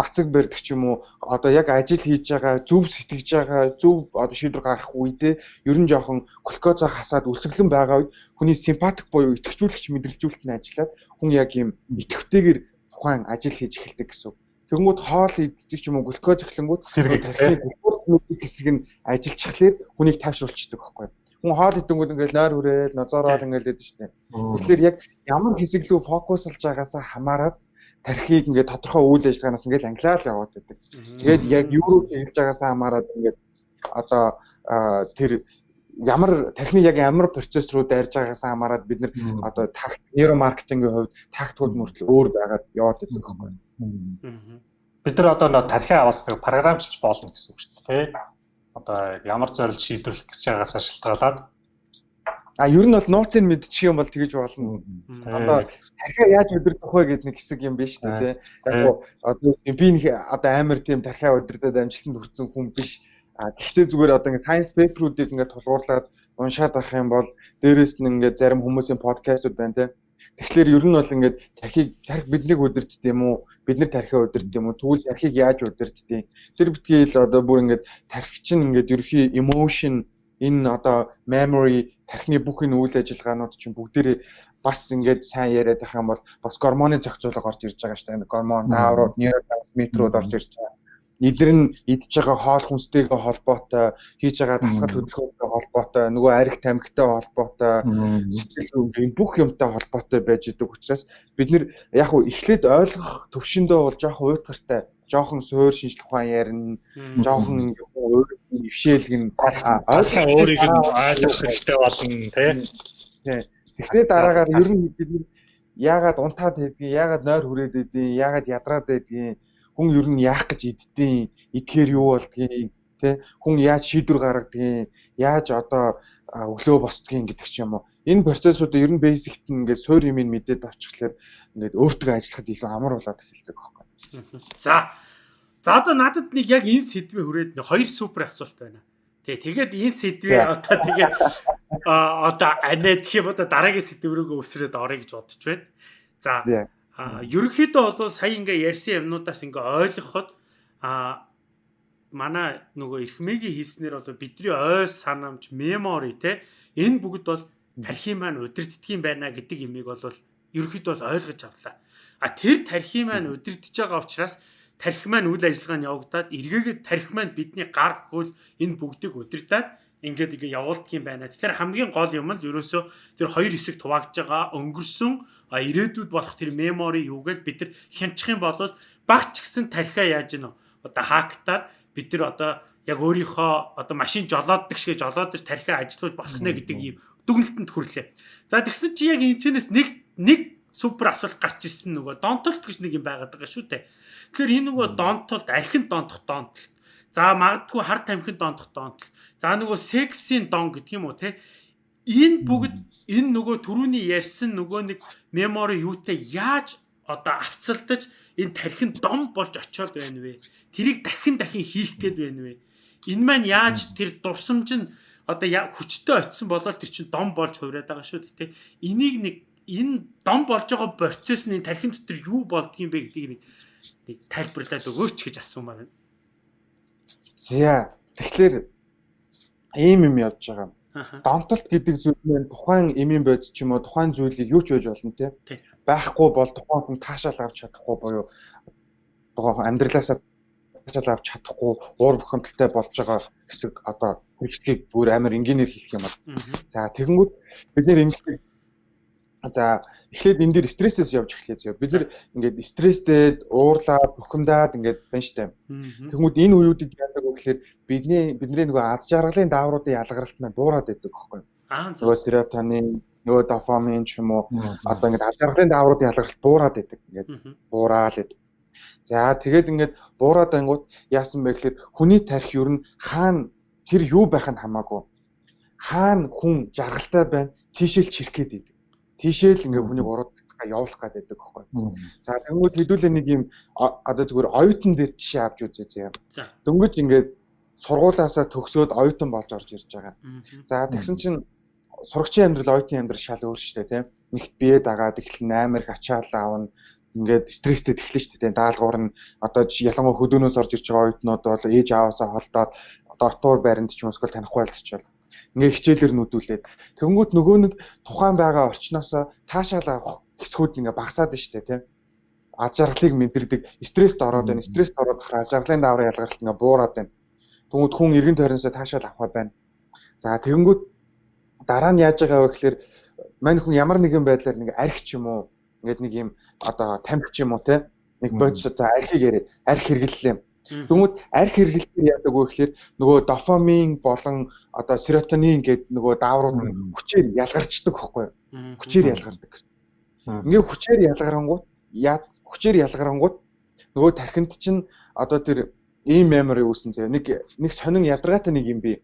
Мацаг барьдаг ч юм уу одоо яг ажил хийж байгаа зөв сэтгэж байгаа зөв одоо шийдвэр гаргах үедээ ер нь жоохон глюкозоо хасаад үлсгэлэн байгаа үед хүний симпатик буюу идэвхжүүлэгч мэдрэлжүүлэлт нь ажиллаад хүн яг юм идэвхтэйгээр тухайн ажил хийж эхэлдэг гэсэн үг. Тэгэнгүүт хоол идчих юм уу глюкоз эхлэнгүүт тархины глюкозын хэсэг нь ажиллчихлаар хүнийг тайвшруулчихдаг байхгүй? Хүн хоол идэнгүүт ингээл нойр хүрээл, нозоороо ингээл идэв штэ. Тэгэхээр яг ямар хэсэг рүү фокуслж байгаасаа хамаарат тархийг ингээд тодорхой үйл ажиллагаанаас ингээд ангилаад яваад байдаг. Тэгээд яг юу руу хийж байгаасаа хамаарат ингээд одоо тэр ямар тархины яг ямар процесс руу дайрж байгаагаас хамаарат бид нар одоо такт нейромаркетингийн хувьд тактикууд мөртөл өөр байгаад яваад байдаг байхгүй. Бид нар одоо тархиа аваас нэг програмчилж болно гэсэн үг шүү дээ. Одоо ямар зорилт шийдвэрлэх гэж байгаагаас шалтгаалаад А ер нь бол нууцыг мэдчих юм бол тэгэж болно. Одоо тархиа яаж өдөрдөх вэ гэдэг нэг хэсэг юм биш үү те. Яг одоо би нэг одоо амар тийм тархиа өдөрдөд амжилтанд хүрсэн хүн биш А гэхдээ зүгээр одоо ингээд science paper-уудыг ингээд тулгуурлаад уншаад авах юм бол дээрэс нь ингээд зарим хүмүүсийн подкастууд байна те. Тэгэхээр ер нь бол ингээд тархийг тарх биднийг удирдд юм уу? Бид нар тархиа удирдд юм уу? Тэгвэл тархийг яаж удирддгийг тэр битгий л одоо бүр ингээд тархи чинь ингээд ерөхий emotion энэ одоо memory тархины бүх энэ үйл ажиллагаанууд чинь бүгдээрээ бас ингээд сайн яриад байх юм бол бас гормоны зохицуулга орж ирж байгаа шүү дээ. Гормон, дааврууд, нейротрансмиттерүүд орж ирж байгаа эдгээр нь идж байгаа хоол хүнстэйгээ холбоотой хийж байгаа дасгал хөдөлгөөнтэй холбоотой нөгөө арх тамхитай холбоотой сэтгэл хөдлөлийн бүх юмтай холбоотой байж идэг учраас бид нэр яг уу эхлээд ойлгох төвшөндөө бол жоохон уйтгартай жоохон суур шинжлэх ухаан ярина жоохон ингээ өөр ившээлгэн ойлгох өөрийг нь ойлгох хэрэгтэй болно тий. Тэгэхээр дараагаар ер нь бид яагаад унтаад байдгийг яагаад нойр хүрээд байдгийг яагаад ядраад байдгийг хүн ер нь яах гэж иддэйн идэхээр юу болдгийг тий хүн яаж шийдвэр гаргадгийг яаж одоо өглөө босдгийг гэдэг ч юм уу энэ процессуудыг ер нь basic-т ингээд суур юм мэдээд авчихлаэр ингээд өөртөө ажиллахад илүү амар болоод эхэлдэг байхгүй. За. За одоо надад нэг яг энэ сэдвээ хүрээд нэг хоёр супер асуулт байна. Тий, тэгээд энэ сэдвээ одоо тэгээд одоо анаа гэх юм одоо дараагийн сэдв рүүгээ өсрээд орё гэж бодож байна. За. А ерөнхийдөө бол сая ингээ ярьсан юмнуудаас ингээ ойлгоход а манай нөгөө эрхмэгийн хийснээр бол бидний ой санамж мемори те энэ бүгд бол тархи маань удирддаг юм байна гэдэг имийг бол ерөнхийдөө бол ойлгож авлаа. А тэр тархи маань удирдах байгаа учраас тархи маань үйл ажиллагаа нь явагдаад эргээгээд тархи маань бидний гар хөл энэ бүгдийг удирдаад ингээд ингээ явуулдаг юм байна. Тэгэхээр хамгийн гол юм л ерөөсөө тэр хоёр хэсэг туваагдж байгаа өнгөрсөн ирээдүйд болох тэр мемори юугээл бид нар хямчих юм бол багч гэсэн тархиа яаж гэнэ одоо хаактаад бид нар одоо яг өөрийнхөө одоо машин жолооддаг шиг жолоодож тархиа ажилуулж болох нэ гэдэг юм дүгнэлтэнд хүрлээ. За тэгсэн чи яг энэ чэнэс нэг нэг супер асуулт гарч ирсэн нөгөө донтолт гэж нэг юм байгаад байгаа шүү дээ. Тэгэхээр энэ нөгөө донтолт архин донтох донтолт За магадгүй хар тамхин дондох доонтол. За нөгөө сексийн дон гэдэг юм уу те. Энэ бүгд энэ нөгөө төрөүний ярьсан нөгөө нэг мемори юутай яаж одоо авцалдаж энэ тархин дом болж очиод байна вэ? Тэрийг дахин дахин хийх гээд байна вэ? Энэ маань яаж тэр дурсамж нь одоо хүчтэй очисон болоод тэр чинь дом болж хувраад байгаа шүү дээ. Энийг нэг энэ дом болж байгаа процесс нь тархин дотор юу болдгийм бэ гэдгийг нэг тайлбарлаад өгөөч гэж асуумаар байна. За тэгэхээр ийм юм явж байгаа. Донтолт гэдэг зүйл нь тухайн эмийн бодис ч юм уу тухайн зүйлийг юу ч байж болно тий. Байхгүй бол тухайн хүн таашаал авч чадахгүй буюу тухайн амьдралаасаа таашаал авч чадахгүй уур бухимдалтай болж байгаа хэсэг одоо хэрэгслийг бүр амар энгийнээр хэлэх юм бол. За тэгэнгүүт бид нэр ингэж За эхлээд энэ дээр стрессээс явж эхлэе зөө. Бид нэр ингээд стресстэй, уурлаад, бухимдаад ингээд байна штэ. Тэгмүүд энэ үеүүдэд яадаг вэ гэхээр бидний бидний нөгөө аз жаргалын даавруудын ялгаралт маань буураад байдаг байхгүй юу? Аа нөгөө серотонин, нөгөө дофамин ч юм уу одоо ингээд аз жаргалын даавруудын ялгаралт буураад байдаг. Ингээд буураад байдаг. За тэгээд ингээд буураад ангууд яасан бэ гэхээр хүний тарих ер нь хаана тэр юу байх нь хамаагүй. Хаана хүн жаргалтай байна, тийшэл чирхгээд идэг тийшээ л ингээ хүнийг уруудтайгаа явуулах гээд байдаг байхгүй. За тэнгууд хэдүүлээ нэг юм одоо зүгээр оюутан дээр жишээ авч үзье зэ. Дөнгөж ингээд сургуулаасаа төгсөөд оюутан болж орж ирж байгаа. За тэгсэн чинь сурагчийн амьдрал оюутны амьдрал шал өөр шүү дээ тийм. Нэгт бие дагаад эхлэн амар их ачаал аавна ингээд стресстэй тэхлэн шүү дээ. Даалгавар нь одоо ялангуяа хөдөөнөөс орж ирж байгаа оюутнууд бол ээж аваасаа холдоод одоо отуур байранд ч юм уу танихгүй болчихвол ингээ хичээлэр нүдүүлээд тэгэнгүүт нөгөө нэг тухайн байгаа орчноосоо таашаал авах хэсгүүд ингээ багасаад штэ тийм аз жаргалыг мэдэрдэг, стресст ороод байна. Стресст ороод хахаар аз жаргалын даавар ялгаралт ингээ буураад байна. Тэгмүүд хүн эргэн тойрносоо таашаал авах байна. За тэгэнгүүт дараа нь яаж байгаа вэ гэхээр мань хүн ямар нэгэн байдлаар нэг арх ч юм уу ингээд нэг юм одоо тамхи ч юм уу те нэг бодис одоо архийг яриа арх хэрэглэлээ. Тэгмүүд арх хэрэглэлээр яадаг вэ гэхээр нөгөө дофамин болон одоо серотонин гэдэг нөгөө дааврууд хүчээр ялгарчдаг байхгүй юу? Хүчээр ялгардаг гэсэн. Ингээ хүчээр ялгарангууд яа хүчээр ялгарангууд нөгөө тархинд чинь одоо тэр ийм memory үүсэн заяа. Нэг нэг сонин ядаргаатай нэг юм би.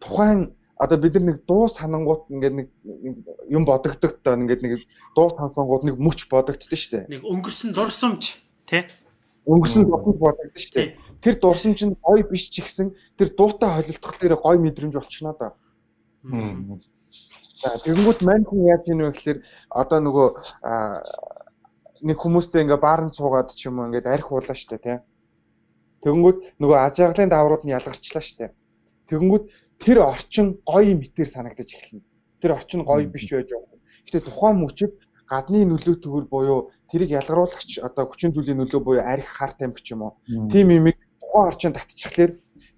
Тухайн одоо бид нар нэг дуу санангууд ингээд нэг юм бодогддог тоо ингээд нэг дуу сонсонгууд нэг мөч бодогддог шүү дээ. Нэг өнгөрсөн дурсамж тий өнгөрсөн дурсамж бодогддог шүү дээ. Тэр дурсамж нь гоё биш ч гэсэн тэр дуутай холилдох дээр гоё мэдрэмж болчихно да. За тэгэнгүүт мань хүн яаж ийм вэ гэхээр одоо нөгөө нэг хүмүүстэй ингээ баарнд суугаад ч юм уу ингээд арх уулаа штэ тий. Тэгэнгүүт нөгөө аз жаргалын дааврууд нь ялгарчлаа штэ. Тэгэнгүүт тэр орчин гоё мэтэр санагдаж эхэлнэ. Тэр орчин гоё биш байж байгаа. Гэтэ тухайн мөчөд гадны нөлөө төгөр буюу тэрийг ялгаруулагч одоо хүчин зүйлийн нөлөө буюу арх хар тамхи ч юм уу. Тим имийг тухайн орчинд татчихлаэр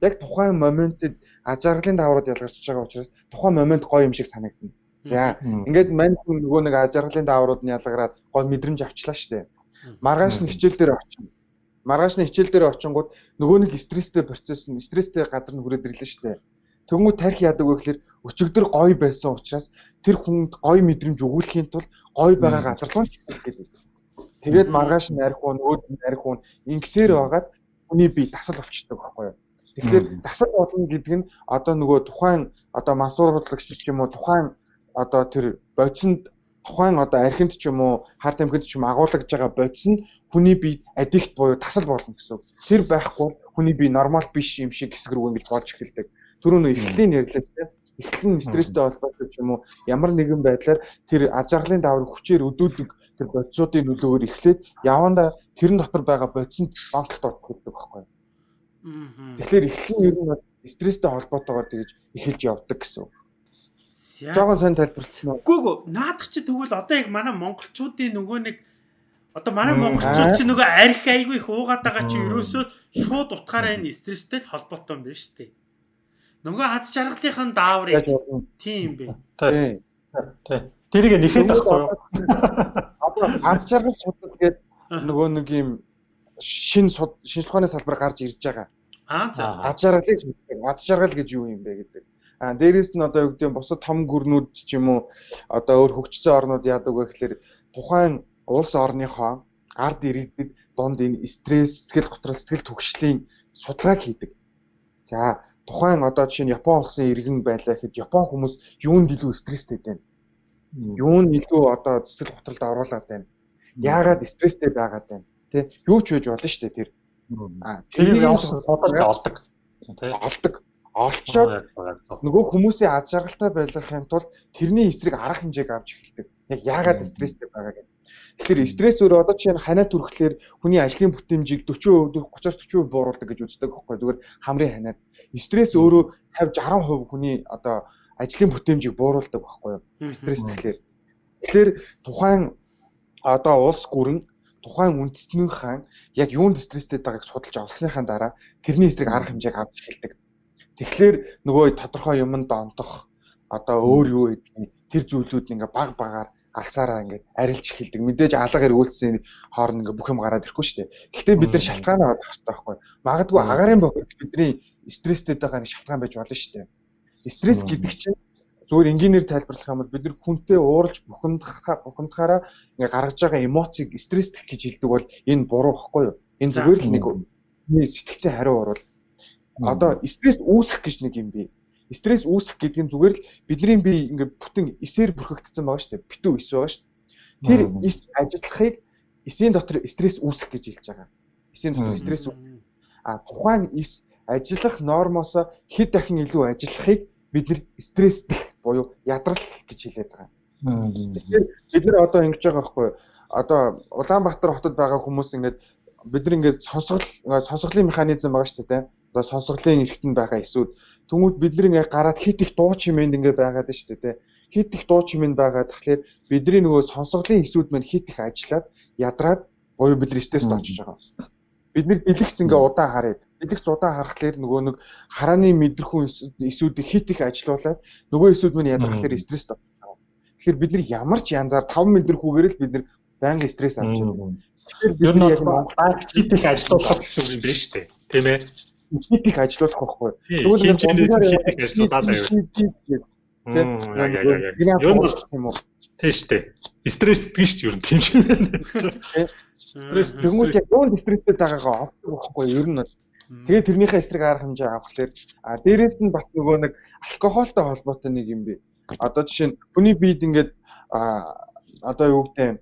яг тухайн моментэд ажаргалын даврууд ялгарч байгаа учраас тухайн момент гоё юм шиг санагдана. За ингээд мань нөгөө нэг ажаргалын даврууд нь ялгараад гоё мэдрэмж авчлаа штэ. Маргааш нь хичээл дээр очино. Маргааш нь хичээл дээр очингууд нөгөө нэг стресстэй процесс нь стресстэй газар нь хүрээд ирлээ штэ. Тэнгүү тарих яадаг вэ гэхээр өчигдөр гоё байсан учраас тэр хүнд гоё мэдрэмж өгүүлэхийн тулд гоё байгаа газар руу чиглэх гэдэг. Тэгээд маргааш нарих уу, өөд нарих уу ингэсээр байгаад хүний бие дасал болчдөг байхгүй юу? Тэгэхээр дасал болно гэдэг нь одоо нөгөө тухайн одоо мансууруулагч ч юм уу тухайн одоо тэр бодисонд тухайн одоо архинд ч юм уу хар тамхинд ч юм агуулгаж байгаа бодис нь хүний бие аддикт буюу тасал болно гэсэн. Тэр байхгүй хүний бие нормал биш юм шиг хэсэг рүү ингэж болж эхэлдэг түрүү нөө эхлэлийн ярьлаа тийм эхлэн стресстэй холбоотой ч юм уу ямар нэгэн байдлаар тэр аз жаргалын даавар хүчээр өдөөдөг тэр бодисуудын нөлөөгөөр эхлээд яванда тэрэн дотор байгаа бодисонд донтолт ордог байхгүй. Тэгэхээр эхлэн ер нь стресстэй холбоотойгоор тэгж эхэлж явдаг гэсэн. Жогон сайн тайлбарласан уу? Үгүй ээ, наадах чи тэгвэл одоо яг манай монголчуудын нөгөө нэг одоо манай монголчууд чи нөгөө арх айгүй их уугаад байгаа чи ерөөсөө шууд утгаараа энэ стресстэй холбоотой юм байна шүү дээ. Нөгөө аз жаргалынхын даавар яг тийм бэ. Тийм. Тэрийг нэхэд байхгүй юу? Одоо аз жаргал судлал гэдэг нөгөө нэг юм шин шинжлэх ухааны салбар гарч ирж байгаа. Аа за. Аз жаргалыг аз жаргал гэж юу юм бэ гэдэг. А дээрэс нь одоо юу гэдэг нь бусад том гүрнүүд ч юм уу одоо өөр хөгжсөн орнууд яадаг вэ гэхээр тухайн улс орныхоо ард иргэдэд донд энэ стресс, сэтгэл готрол, сэтгэл түгшлийн судалгааг хийдэг. За тухайн одоо жишээ нь Япон улсын иргэн байлаа гэхэд Япон хүмүүс юунд илүү стресстэй байна? Юунд илүү одоо цэцэл готролд оруулаад байна? Яагаад стресстэй байгаад байна? Тэ юу ч байж болно шүү дээ тэр. Аа тэрийг явуулсан судалж олдог. Тэ олдог. Олцоод нөгөө хүмүүсийн аз жаргалтай байлгахын тулд тэрний эсрэг арга хэмжээг авч эхэлдэг. Яг яагаад стресстэй байгаа гэдэг. Тэгэхээр стресс өөрөө одоо чинь ханаа түрхлээр хүний ажлын бүтээмжийг 40%, 30-40% бууруулдаг гэж үздэг байхгүй зүгээр хамрын ханаад. Стресс өөрөө 50 60% хүний одоо ажлын бүтээмжийг бууруулдаг байхгүй юу? Стресс тэгэхээр. Тэгэхээр тухайн одоо улс гүрэн тухайн үндэстнийн хаан яг юунд стресстэй байгааг судалж олсныхаа дараа тэрний эсрэг арга хэмжээг авч эхэлдэг. Тэгэхээр нөгөө тодорхой юмд онтох одоо өөр юу гэдгийг тэр зүйлүүд ингээ баг багаар алсаараа ингээд арилж эхэлдэг. Мэдээж алга эргүүлсэн хооронд ингээд бүх юм гараад ирэхгүй шүү дээ. Гэхдээ бид нар шалтгаанаа олох хэрэгтэй байхгүй. Магадгүй агарын бохирд бидний стресстэй байгаа нэг шалтгаан байж болно шүү дээ. Стресс гэдэг чинь зүгээр энгийнээр тайлбарлах юм бол бид нар хүнтэй ууралж бухимдахаа бухимдахаараа ингээ гаргаж байгаа эмоцийг стресс гэж хэлдэг бол энэ буруу байхгүй юу? Энэ зүгээр л нэг сэтгцэн хариу орвол одоо стресс үүсэх гэж нэг юм бий стресс үүсэх гэдэг нь зүгээр л бидний бие ингээд бүтэн эсээр бүрхэгдсэн байгаа шүү дээ. Битүү эс байгаа шүү. Тэр эс ажиллахыг эсийн дотор стресс үүсэх гэж хэлж байгаа. Эсийн дотор стресс а тухайн эс ажиллах нормоос хэд дахин илүү ажиллахыг бид нэр стресстэх буюу ядрал гэж хэлээд байгаа. Тэгэхээр бид нар одоо ингэж байгаа байхгүй одоо Улаанбаатар хотод байгаа хүмүүс ингээд бид нар ингээд сонсгол сонсголын механизм байгаа шүү дээ. Одоо сонсголын эрхтэнд байгаа эсүүд Тэнгүүд бид нэг яг гараад хит их дуу чимээнд ингээ байгаад шүү дээ. Хит их дуу чимээнд байгаад тэгэхээр бидний нөгөө сонсголын эсүүд маань хит их ажиллаад ядраад Буюу бидний стресст очиж байгаа. Бид нэр дэлгэц ингээ удаан хараад дэлгэц удаан харахаар нөгөө нэг харааны мэдрэхүүн эсүүдийг хит их ажилуулад нөгөө эсүүд мань ядрахлаар стресст очиж байгаа. Тэгэхээр бид нар ямар ч янзаар 5 мэдрэхүүгээр л бид нар байнга стресс авч байна. Тэгэхээр бид нар Монгол хит их ажилуулах гэсэн үг юм байна шүү дээ. Тийм ээ. Хит их ажилуулах байхгүй. Тэгвэл хит их ажилуулаад байв. Тийм. Яг. Юу юм уу? Тийм шүү дээ. Стресс биш ч юу юм тийм ч байна. Стресс тэгмүүд яг юунд стресстэй байгаагаа олох байхгүй ер нь Тэгээ тэрнийхээ эсрэг арга хэмжээ авахлаар а дээрээс нь бас нөгөө нэг алкогольтой холбоотой нэг юм бэ. Одоо жишээ нь хүний биед ингээд а одоо юу гэдэг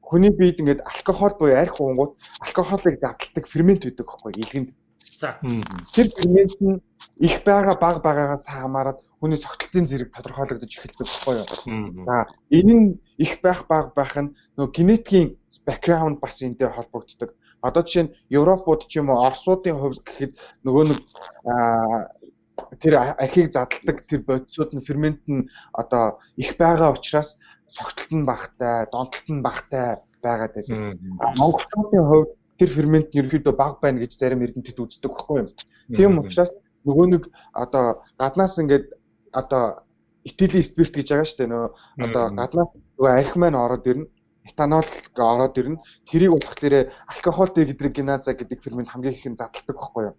хүний биед ингээд алкогол буюу арх уунгууд алкоголыг задалдаг фермент байдаг байхгүй илгэнд. За. Тэр фермент нь их байгаа баг байгаагаас хамаарат хүний согтолтын зэрэг тодорхойлогдож эхэлдэг байхгүй юу. За энэ нь их байх баг байх нь нөгөө генетикийн бэкграунд бас энтэй холбогддог. Одоо жишээ нь Европууд ч юм уу Оросуудын хувьд гэхэд нөгөө нэг тэр архийг задалдаг тэр бодисууд нь фермент нь одоо их байгаа учраас согтолт нь багтай, донтолт нь багтай байгаад байдаг. Монголчуудын хувьд тэр фермент нь ерөөхдөө бага байна гэж зарим эрдэмтэд үздэг байхгүй юм. Тийм учраас нөгөө нэг одоо гаднаас ингээд одоо этилийн спирт гэж байгаа шүү дээ нөө одоо гаднаас нөгөө арх маань ороод ирнэ этанол ороод ирнэ. Тэрийг болохоор алкогол дегидрогеназа гэдэг фермент хамгийн их нь задалдаг байхгүй юу?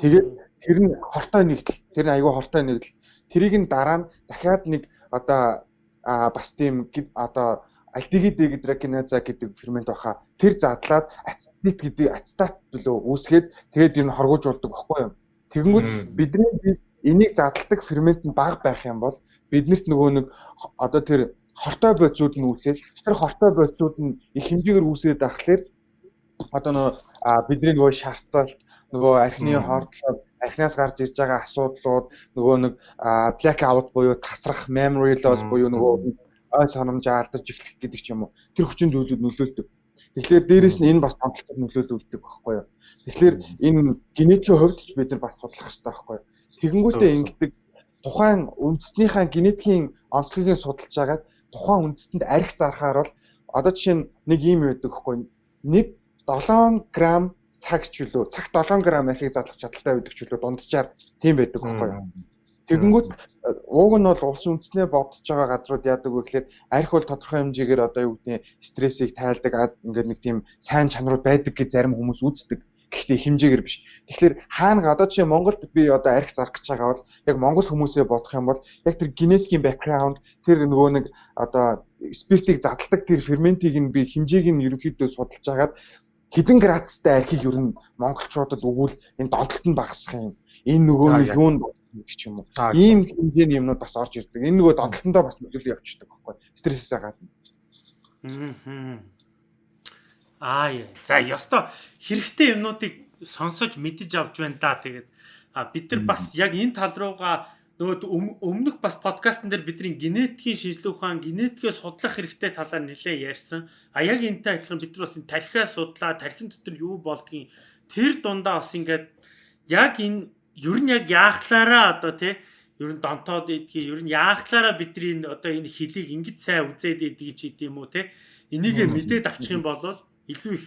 Тэгээд тэр нь хортой нэгдэл. Тэр нь айгүй хортой нэгдэл. Тэрийг нь дараа нь дахиад нэг одоо бас тийм одоо альдигид дегидрогеназа гэдэг фермент баха. Тэр задлаад ацетит гэдэг ацетат төлөө үүсгээд тэгээд энэ хоргоожуулдаг байхгүй юу? Тэгэнгүүт бидний энийг задалдаг фермент нь бага байх юм бол биднэрт нөгөө нэг одоо тэр хортой бодисууд нь үүсээд тэр хортой бодисууд нь их хэмжээгээр үүсээд байхлаар одоо нөө бидний нөгөө шаардтал нөгөө архины хордлого архинаас гарч ирж байгаа асуудлууд нөгөө нэг black out буюу тасрах memory loss буюу нөгөө ой санамжаа алдаж эхлэх гэдэг ч юм уу тэр хүчин зүйлүүд нөлөөлдөг. Тэгэхээр дээрэс нь энэ бас томтлолтод нөлөөлөдөг байхгүй юу. Тэгэхээр энэ генетикийн хувьд ч бид нар бас судлах хэрэгтэй байхгүй юу. Тэгэнгүүтээ ингэдэг тухайн үндэснийхээ генетикийн онцлогийг судалж агаад тухайн үндэстэнд арх зархаар бол одоо жишээ нь нэг юм байдаг хгүй. Нэг 7 г цаг чөлөө цагт 7 г архийг задлах чадaltaй байдаг чөлөө дунджаар тийм байдаг хгүй. Тэгэнгүүт ууг нь бол улс үндэснээ бодож байгаа газрууд яадаг вэ гэхээр арх бол тодорхой хэмжээгээр одоо юу гэдэг стрессийг тайлдаг ингээд нэг тийм сайн чанарууд байдаг гэж зарим хүмүүс үздэг. Гэхдээ хэмжээгээр биш. Тэгэхээр хаана одоо жишээ Монголд би одоо арх зарах гэж байгаа бол яг монгол хүмүүсээ бодох юм бол яг тэр генетикийн бэкграунд тэр нөгөө нэг одоо спиртийг задалдаг тэр ферментийг нь би хэмжээг нь ерөнхийдөө судалж агаад хэдэн градустай архийг ер нь монголчуудад өгвөл энэ донтолт нь багасах юм. Энэ нөгөө нэг юунд гэх юм уу. Ийм хэмжээний юмнууд бас орж ирдэг. Энэ нөгөө донтолтондоо бас нөлөөлөй явчихдаг байхгүй. Стрессээс гадна. Аа. Аа яа. За ёстой хэрэгтэй юмнуудыг сонсож мэдэж авч байна да. Тэгээд бид нар бас яг энэ тал руугаа нөгөө өмнөх бас подкастн дээр бидний генетикийн шинжилгээ ухаан генетикээ судлах хэрэгтэй талаар нэлээд ярьсан. А яг энэтэй адилхан бид нар бас тархиа судлаа, тархин дотор юу болдгийг тэр дундаа бас ингээд яг энэ ер нь яг яахлаараа одоо тий ер нь донтоод идгийг ер нь яахлаараа бидний одоо энэ хөлийг ингэж сайн үзээд идгийг ч гэдэм үү тий энийгээ мэдээд авчих юм бол илүү их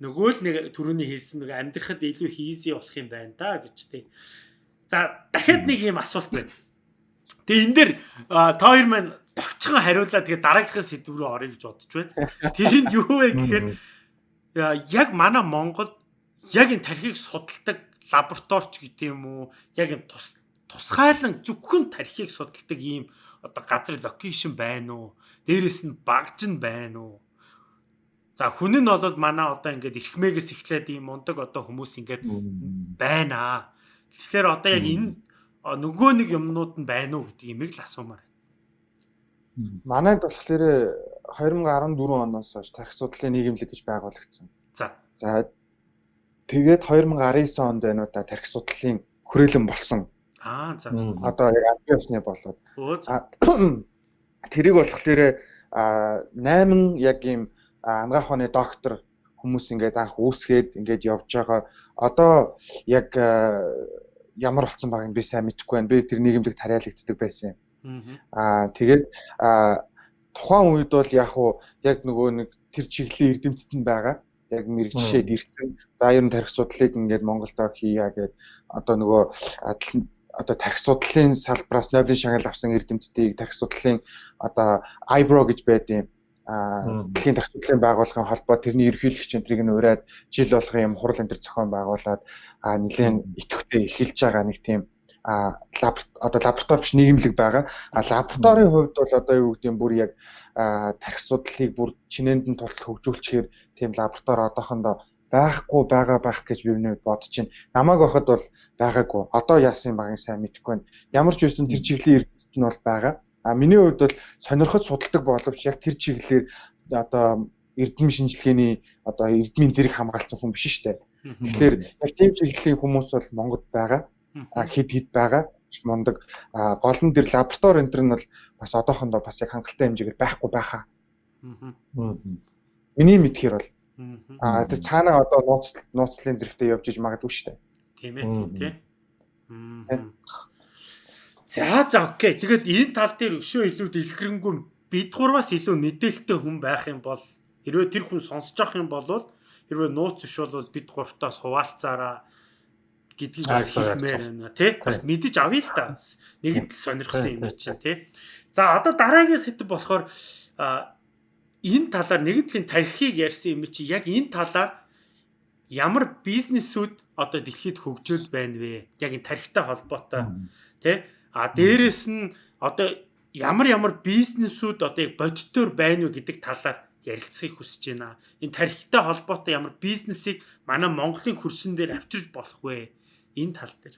нөгөө л нэг түрүүний хэлсэн нэг амьдрахад илүү их easy болох юм байна да гэж тий. За дахиад нэг юм асуулт байна. Тэгээ энэ дэр та хоёр маань товчхон хариулаад тэгээ дараагийнхаа сэдв рүү орё гэж бодож байна. Тэрэнд юу вэ гэхээр яг манай Монгол яг энэ тархийг судалдаг лабораторич гэдэг юм уу? Яг юм тус тусгайлан зөвхөн тархийг судалдаг ийм одоо газар локейшн байна уу? Дээрээс нь багж нь байна уу? За хүн нь бол манай одоо ингээд эрхмээс эхлээд ийм мундаг одоо хүмүүс ингээд байна. Тэгэхээр одоо яг энэ нөгөө нэг юмнууд нь байна уу гэдэг имийг л асуумаар. Манайд болохоор 2014 оноос хойш тархи судлалын нийгэмлэг гэж байгуулагдсан. За. За тэгээд 2019 онд байна уу та тархи судлалын хүрээлэн болсон. Аа за. Одоо яг албан ёсны болоод. Тэрийг болохоор а 8 яг ийм ангаах ухааны доктор хүмүүс ингээд анх үүсгээд ингээд явж байгаа. Одоо яг ямар болсон байгааг би сайн мэдэхгүй байна. Би тэр нийгэмлэг тариалагддаг байсан юм. Аа тэгээд тухайн үед бол яг уу яг нөгөө нэг тэр чиглэлийн эрдэмтэд нь байгаа. Яг мэрэгжшээд ирсэн. За ер нь тарих судлалыг ингээд Монголдо хийя гэдэг одоо нөгөө одоо тарих судлалын салбараас Нобелийн шагнал авсан эрдэмтдийг тарих судлалын одоо IBRO гэж байдیں۔ Дэлхийн тарих судлалын байгууллагын холбоо тэрний ерөнхийлөгч энтрийг нь ураад жил болгон юм хурал энэ төр зохион байгуулад нэгэн идэвхтэй эхэлж байгаа нэг тийм а одоо лаборатори биш нийгэмлэг байгаа. А лабораторийн хувьд бол одоо юу гэдэг юм бүр яг тарих судлалыг бүр чинээнд нь тулд хөгжүүлчихээр тийм лаборатори одоохондоо байхгүй байгаа байх гэж би өнөө бодож байна. Намайг байхад бол байгаагүй. Одоо яасан багын сайн мэдэхгүй байна. Ямар ч байсан тэр чиглийн эрдэмтэд нь бол байгаа. А миний хувьд бол сонирхож судалдаг боловч яг тэр чиглэлээр одоо эрдэм шинжилгээний одоо эрдмийн зэрэг хамгаалсан хүн биш дээ. Тэгэхээр яг тийм чиглэлийн хүмүүс бол Монголд байгаа. Хэд хэд байгаа. Мундаг гол нь дэр лаборатори энэ нь бол бас одоохондоо бас яг хангалттай хэмжээгээр байхгүй байхаа. Миний мэдхээр бол. Аа тэр цаанаа одоо нууц нууцлын зэрэгтэй явж иж магадгүй дээ. Тийм ээ тийм. За за окей. Тэгээд энэ тал дээр өшөө илүү дэлгэрэнгүй бид гурваас илүү мэдээлэлтэй хүн байх юм бол хэрвээ тэр хүн сонсож авах юм бол хэрвээ нууц биш бол бид гуравтаас хуваалцаараа гэдгийг бас хэлмээр байна тий. Бас мэдэж авъя л та. Нэгэнд л сонирхсан юм чинь тий. За одоо дараагийн сэдв болохоор энэ талаар нэгэнтлийн тархийг ярьсан юм чи яг энэ талаар ямар бизнесүүд одоо дэлхийд хөгжөөд байна вэ? Яг энэ тархитай холбоотой тий. А дээрэс нь одоо ямар ямар бизнесүүд одоо яг бодитоор байна вэ гэдэг талаар ярилцахыг хүсэж байна. Энэ тархитай холбоотой ямар бизнесийг манай Монголын хөрсөн дээр авчирч болох вэ? энэ тал дээр.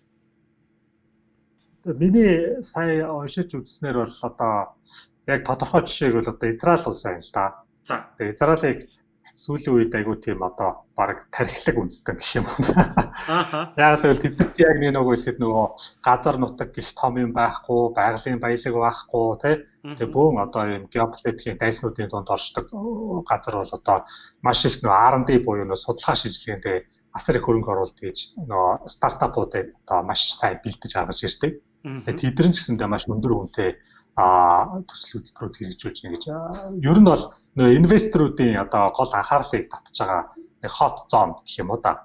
Миний сая уншиж үзснээр бол одоо яг тодорхой жишээг бол одоо Израиль улс байна л да. За. Тэгээ Израилийг сүүлийн үед айгуу тийм одоо баг тархилаг үндэстэн гэх юм. Ааха. Яг л тэд нар яг нэг нөгөө ихэд нөгөө газар нутаг гих том юм байхгүй, байгалийн баялаг байхгүй тий. Тэгээ бөөн одоо юм геополитикийн дайснуудын донд оршдог газар бол одоо маш их нөгөө R&D буюу нөгөө судалгаа шийдвэрлэгээндээ асар их хөрөнгө оруулалт хийж нөгөө стартапуудыг одоо маш сайн бэлдэж гаргаж ирдэг. Тэгээд тэдэр нь ч гэсэндээ маш өндөр үнэтэй а төсөл хөтөлбөрүүд хэрэгжүүлж нэ гэж. Ер нь бол нөгөө инвесторуудын одоо гол анхаарлыг татж байгаа нэг hot zone гэх юм уу да.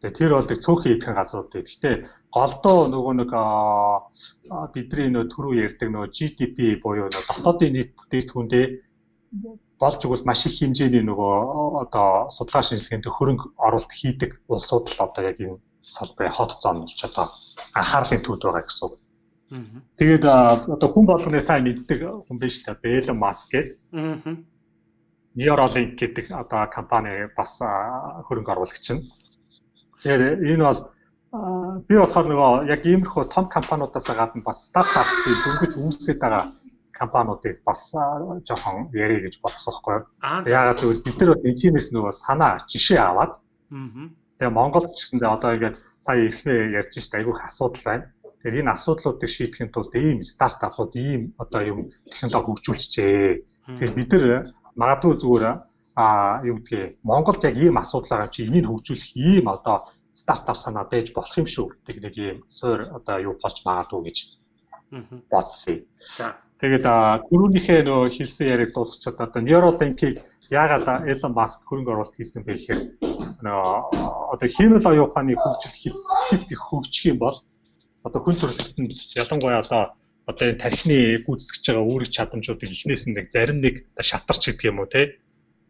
Тэгээ тэр бол нэг цөөхөн идэхэн газрууд дээ. Гэхдээ голдоо нөгөө нэг бидний нөгөө түрүү ярьдаг нөгөө GDP буюу дотоодын нийт бүтээгдэхүүндээ болж игэл маш их хэмжээний нөгөө одоо судалгаа шинжилгээнд хөрөнгө оруулалт хийдэг улсууд л одоо яг энэ салбарын хот зон болж одоо анхаарлын төвд байгаа гэсэн үг. Тэгээд одоо хүн болгоны сайн мэддэг хүн биш та Элон Маск гэдэг. Neuralink гэдэг одоо компани бас хөрөнгө оруулагч нь. Тэгээд энэ бол би болохоор нөгөө яг иймэрхүү том компаниудаас гадна бас стартап дөнгөж үүсгэж байгаа компаниудыг бас жоохон ярих гэж бодсон байхгүй юу. Яагаад гэвэл бид нар бол эжинээс нөгөө санаа жишээ аваад тэгээ Монголд ч гэсэндээ одоо ингээд сая ирэхээ ярьж штэ айгүйх асуудал байна. Тэгэхээр энэ асуудлуудыг шийдэхин тулд ийм стартапууд ийм одоо юм технологи хөгжүүлчихээ. Тэгэхээр бид нар магадгүй зүгээр а юу гэдгийг Монголд яг ийм асуудал байгаа чи энийг хөгжүүлэх ийм одоо стартап санаа байж болох юм шүү гэдэг нэг ийм суур одоо юу болж магадгүй гэж бодсон. За Тэгээд түрүүнийхээ нөгөө хэлсэн яриаг дуусгачаад одоо Neuralink-ийг яагаад Elon Musk хөрөнгө оруулалт хийсэн бэ гэхээр нөгөө одоо химэл оюун ухааны хөгжил хэд их хөгжих юм бол одоо хүн төрөлхтөнд ялангуяа одоо одоо энэ тархины гүйцэтгэж байгаа үүрэг чадамжуудыг эхнээс нь нэг зарим нэг шатарч гэдэг юм уу те?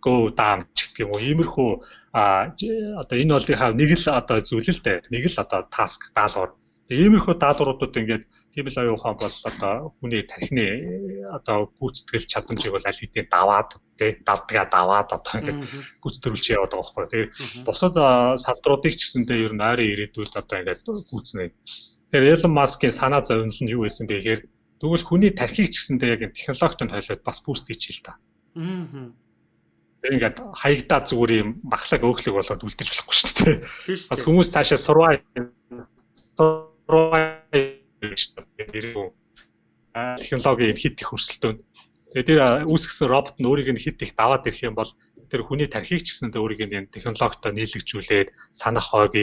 Go down гэдэг юм уу? Иймэрхүү одоо энэ болынхаа нэг л одоо зүйл л дээ. Нэг л одоо task даалгавар. Иймэрхүү даалгавруудад ингээд тийм л оюун ухаан бол одоо хүний тархины одоо гүйцэтгэл чадамжийг бол аль хэдийн даваад тий давдгаа даваад одоо ингээд гүйцэтгүүлж яваад байгаа байхгүй. Тэгээ бусад салбаруудыг ч гэсэндээ ер нь ойрын ирээдүйд одоо ингээд гүйцэнэ. Тэгэхээр Elon Musk-ийн санаа зовнил нь юу байсан бэ гэхээр тэгвэл хүний тархийг ч гэсэндээ яг технологитой хойлоод бас буст хийчихэл та. Аа. Тэр ингээд хаягдаа зүгээр юм махлаг өөхлөг болоод үлдэж болохгүй шүү дээ. Бас хүмүүс цаашаа сурваа технологи хит их өрсөлдөөн. Тэгээ тэр үүсгэсэн робот нь өөрийг нь хит их даваад ирэх юм бол тэр хүний тархийг ч гэсэн өөрийг нь технологитой нийлэгжүүлээд санах хойг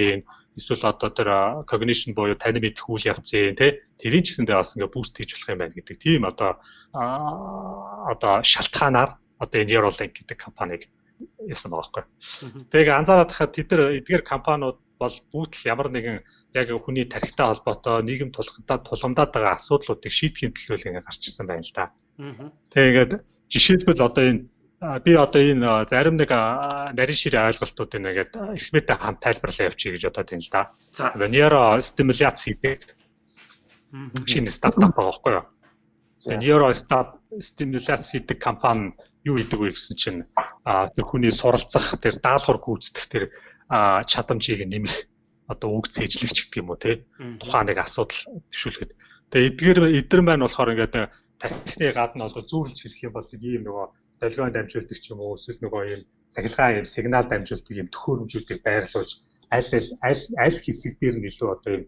эсвэл одоо тэр cognition буюу тань мэдэх үйл явцын тий тэрийн ч гэсэндээ бас ингээ буст хийж болох юм байна гэдэг тийм одоо одоо шалтгаанаар одоо энэ Neuralink гэдэг компанийг ясан байгаа байхгүй. Тэгээ анзаараад хахад тэд нар эдгээр компаниуд бол бүгд ямар нэгэн яг хүний тархитай холбоотой нийгэм тулгамдаа тулгамдаад байгаа асуудлуудыг шийдэхин төлөө ингэ гарч ирсэн байна л да. Тэгээд жишээлбэл одоо энэ би одоо энэ зарим нэг нарийн ширээ ойлголтуудыг нэгээд ихмэтэй хамт тайлбарлаа явуучих гэж бодоод байна л да. Одоо нейро стимуляц хийдэг. Шинэ стартап байхгүй юу? Нейро стимуляц хийдэг компани юу гэдэг вэ гэсэн чинь тэр хүний суралцах тэр даалгавар гүйцэтгэх тэр чадамжийг нэмэх одоо үг цээжлэгч гэдэг юм уу те? Тухайн нэг асуудал төвшүүлэхэд. Тэгээ эдгээр эдгэр маань болохоор ингээд тархины гадна одоо зүүрлж хэлэх юм бол ийм нөгөө долгион дамжуулдаг ч юм уу эсвэл нөгөө ийм цахилгаан ийм сигнал дамжуулдаг ийм төхөөрөмжүүдийг байрлуулж аль аль аль хэсэг дээр нь илүү одоо ийм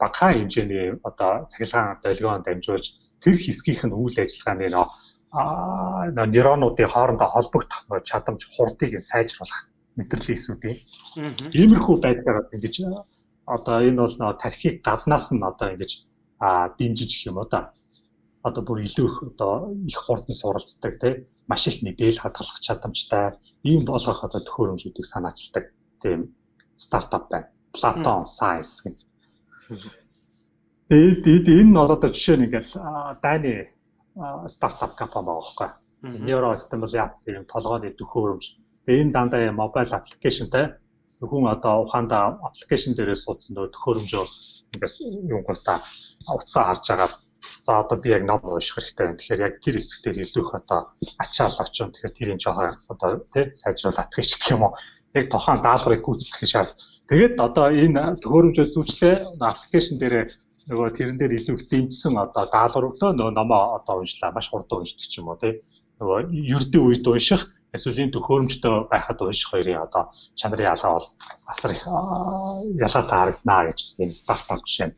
багахан хэмжээний одоо цахилгаан долгион дамжуулж тэр хэсгийнх нь үйл ажиллагааны нөө а нейронуудын хоорондоо холбогдох чадамж хурдыг сайжруулах мэдрэлийн эсүүдийн. Иймэрхүү байдлаар ингэж одоо энэ бол тархийг гаднаас нь одоо ингэж дэмжиж гэх юм уу да. Одоо бүр илүү их одоо их хурдан суралцдаг тий маш их мэдээлэл хадгалах чадамжтай ийм болгох одоо төхөөрөмжүүдийг санаачилдаг тийм стартап байна. Platon Science гэх. Тэгээд энэ нь одоо жишээ нь ингээл дайны стартап компани байгаа байхгүй. Neurostimulation юм толгойн төхөөрөмж Тэгээ энэ дандаа мобайл аппликейшнтэй хүн одоо ухаандаа аппликейшн дээрээ суудсан төхөөрөмжөө ингээс юм гутаа утсаа харж байгаа. За одоо би яг ном унших хэрэгтэй байна. Тэгэхээр яг тэр хэсэгтээ их одоо ачаал очион тэгэхээр тэрийн жоохон одоо тий сайжруулах гэх юм уу. Яг тухайн даалгаврыг гүйцэтгэх шаард. Тэгээд одоо энэ төхөөрөмжөө зүүчлээ аппликейшн дээрээ нөгөө тэрэн дээр илүү их дэмжсэн одоо даалгавар өглөө нөгөө номоо одоо уншлаа маш хурдан уншдаг ч юм уу тий. Нөгөө ердөө үед унших эсвэл энэ төхөөрөмжтэй байхад унших хоёрын одоо чанарын ялгаа бол асар их ялгаатай харагдана гэж энэ стартап жишээ.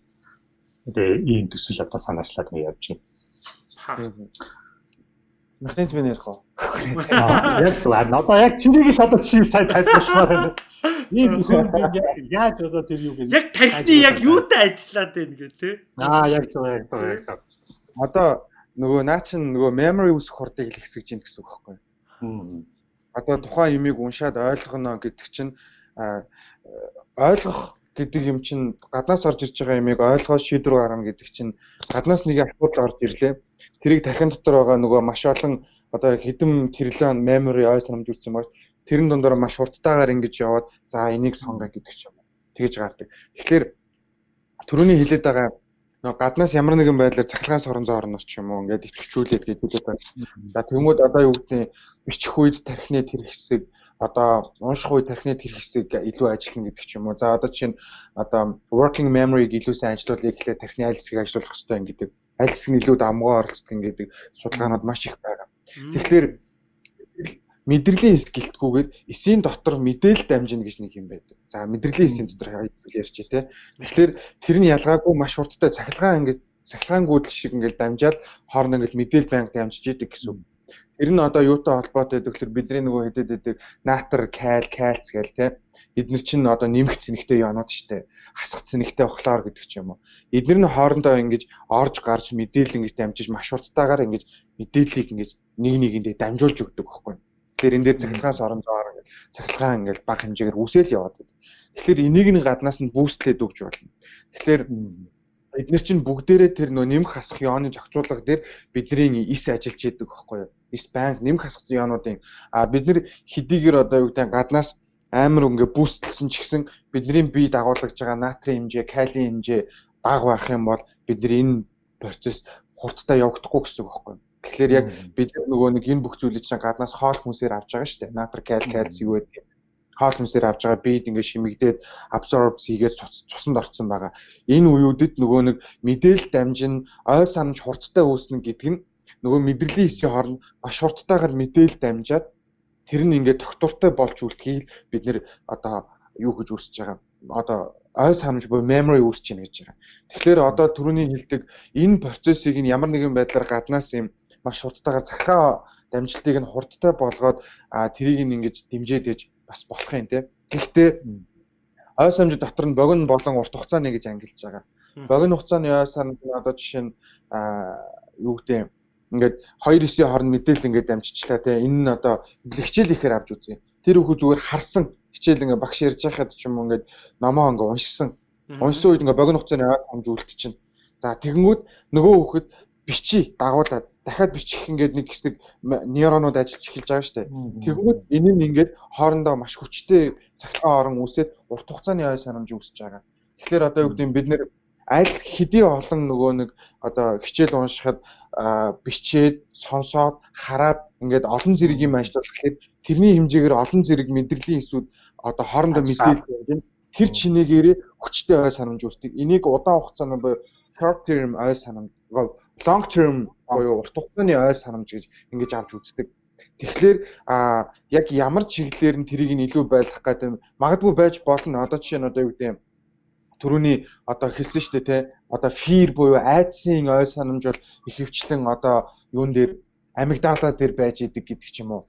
Тэгээ ийм төсөл одоо санаачлаад нэг явж байна. Механизм ярих уу? Яг зөв. Одоо яг чинийг л одоо чи сайн тайлбарлахаар байна. Ийм төхөөрөмж яаж одоо тэр юу гэж Яг тархины яг юутай ажиллаад байна гэх тээ. Аа яг зөв яг зөв яг. Одоо нөгөө наа чин нөгөө memory үсэх хурдыг л ихсэж гин гэсэн үг байхгүй юу? Одоо тухайн юмыг уншаад ойлгоно гэдэг чинь ойлгох гэдэг юм чинь гаднаас орж ирж байгаа юмыг ойлгоод шийдвэр гаргана гэдэг чинь гаднаас нэг асуудал орж ирлээ. Тэрийг тархин дотор байгаа нөгөө маш олон одоо хэдэн тэрлэн memory ой санамж үүссэн багт тэрэн дондор маш хурдтайгаар ингэж яваад за энийг сонгоо гэдэг ч юм. Тэгэж гардаг. Тэгэхээр түрүүний хэлээд байгаа нөгөө гаднаас ямар нэгэн байдлаар цахилгаан сорон зоорноос ч юм уу ингээд итгэвчүүлээд гэдэг байна. За тэгмүүд одоо юу гэдэг бичих үед тархины тэр хэсэг одоо унших үед тархины тэр хэсэг илүү ажиллана гэдэг ч юм уу. За одоо чинь одоо working memory-г илүү сайн ажиллуулъя гэхлээр тархины аль хэсгийг ажиллуулах хэрэгтэй гэдэг аль хэсэг нь илүү дамгаа оролцдог гэдэг судалгаанууд маш их байгаа. Тэгэхээр мэдрэлийн хэсэг гэлтгүүгээр эсийн дотор мэдээлэл дамжина гэж нэг юм байдаг. За мэдрэлийн эсийн дотор ярьж тий. Тэгэхээр тэр нь ялгаагүй маш хурдтай цахилгаан ингээд цахилгаан гүйдэл шиг ингээд дамжаал хоорондоо ингээд мэдээлэл байнга дамжиж идэг гэсэн. Тэр нь одоо юутай холбоотой гэдэг вэ? Бидний нөгөө хэдэд байдаг натр, каль, кальц гэл тий. Эднэр чинь одоо нэмэх цэнэгтэй янууд штэ. Хасах цэнэгтэй хлор гэдэг ч юм уу. Эднэр нь хоорондоо ингэж орж гарч мэдээлэл ингэж дамжиж маш хурдтайгаар ингэж мэдээллийг ингэж нэг нэгэндээ дамжуулж өгдөг байхгүй. Тэгэхээр энэ дээр цахилгаан сорон зоор ингээд цахилгаан ингээд бага хэмжээгээр үсэл яваад байна. Тэгэхээр энийг нэг гаднаас нь бүүстлээд өгч болно. Тэгэхээр бид нар чинь бүгдээрээ тэр нөө нэмэх хасах ёоны зохицуулга дээр бидний ис ажиллаж идэг байхгүй юу? Ис банк нэмэх хасах ёонуудын а бид нар хэдийгээр одоо юу гэдэг гаднаас амар ингээ бүүстлсэн ч гэсэн бидний бие дагуулж байгаа натрийн хэмжээ, калийн хэмжээ бага байх юм бол бид нар энэ процесс хурдтай явагдахгүй гэсэн үг байхгүй юу? Тэгэхээр яг бид нөгөө нэг энэ бүх зүйлийг чинь гаднаас хоол хүнсээр авч байгаа шүү дээ. Натр, кал, кальц юу гэдэг юм. Хоол хүнсээр авч байгаа бид ингээд шимэгдээд абсорб хийгээд цусанд орцсон байгаа. Энэ үеүүдэд нөгөө нэг мэдээлэл дамжин ойл санамж хурдтай үүснэ гэдэг нь нөгөө мэдрэлийн хэсгийн хооронд маш хурдтайгаар мэдээлэл дамжаад тэр нь ингээд тогтвортой болж үлдэхийг бид нэр одоо юу гэж үүсэж байгаа. Одоо ойл санамж буюу memory үүсэж байна гэж байгаа. Тэгэхээр одоо түрүүний хэлдэг энэ процессыг нь ямар нэгэн байдлаар гаднаас юм маш хурдтайгаар цахилгаан дамжлтыг нь хурдтай болгоод тэрийг нь ингэж дэмжиж бас болох юм те. Гэхдээ ойс амжид дотор нь богино болон урт хугацааны гэж ангилж байгаа. Богино хугацааны ойс амжид одоо жишээ нь юу гэдэг ингээд 2-9-ийн хооронд мэдээлэл ингээд амжичлаа те энэ нь одоо хичээл ихээр авч үзье. Тэр хүүхд зүгээр харсан хичээл ингээд багш ярьж байхад ч юм уу ингээд номоо ингээд уншсан. Уншсан үед ингээд богино хугацааны аваад хамж үлдчихэв. За тэгэнгүүт нөгөө хүүхэд бичи дагуулад дахиад бичих ингээд нэг хэсэг нейронууд ажиллаж эхэлж байгаа шүү дээ. Тэгэнгүүт энэ нь ингээд хоорондоо маш хүчтэй цахилгаан орон үүсээд урт хугацааны ой санамж үүсэж байгаа. Тэгэхээр одоо юу гэдэг нь бид нэр аль хэдий олон нөгөө нэг одоо хичээл уншихад бичээд сонсоод хараад ингээд олон зэрэг юм ажиллах гэхэд тэрний хэмжээгээр олон зэрэг мэдрэлийн эсүүд одоо хоорондоо мэдээлэл явж тэр чинээгээр хүчтэй ой санамж үүсдэг. Энийг удаан хугацааны буюу short term ой санамж long term буюу урт хугацааны ой санамж гэж ингэж авч үздэг. Тэгэхээр а яг ямар чиглэлээр нь тэрийг нь илүү байлгах гэдэг магадгүй байж болно. Одоо жишээ нь одоо юу гэдэг юм түрүүний одоо хэлсэн шүү дээ те одоо fear буюу айдсын ой санамж бол ихэвчлэн одоо юун дээр амигдала дээр байж идэг гэдэг ч юм уу.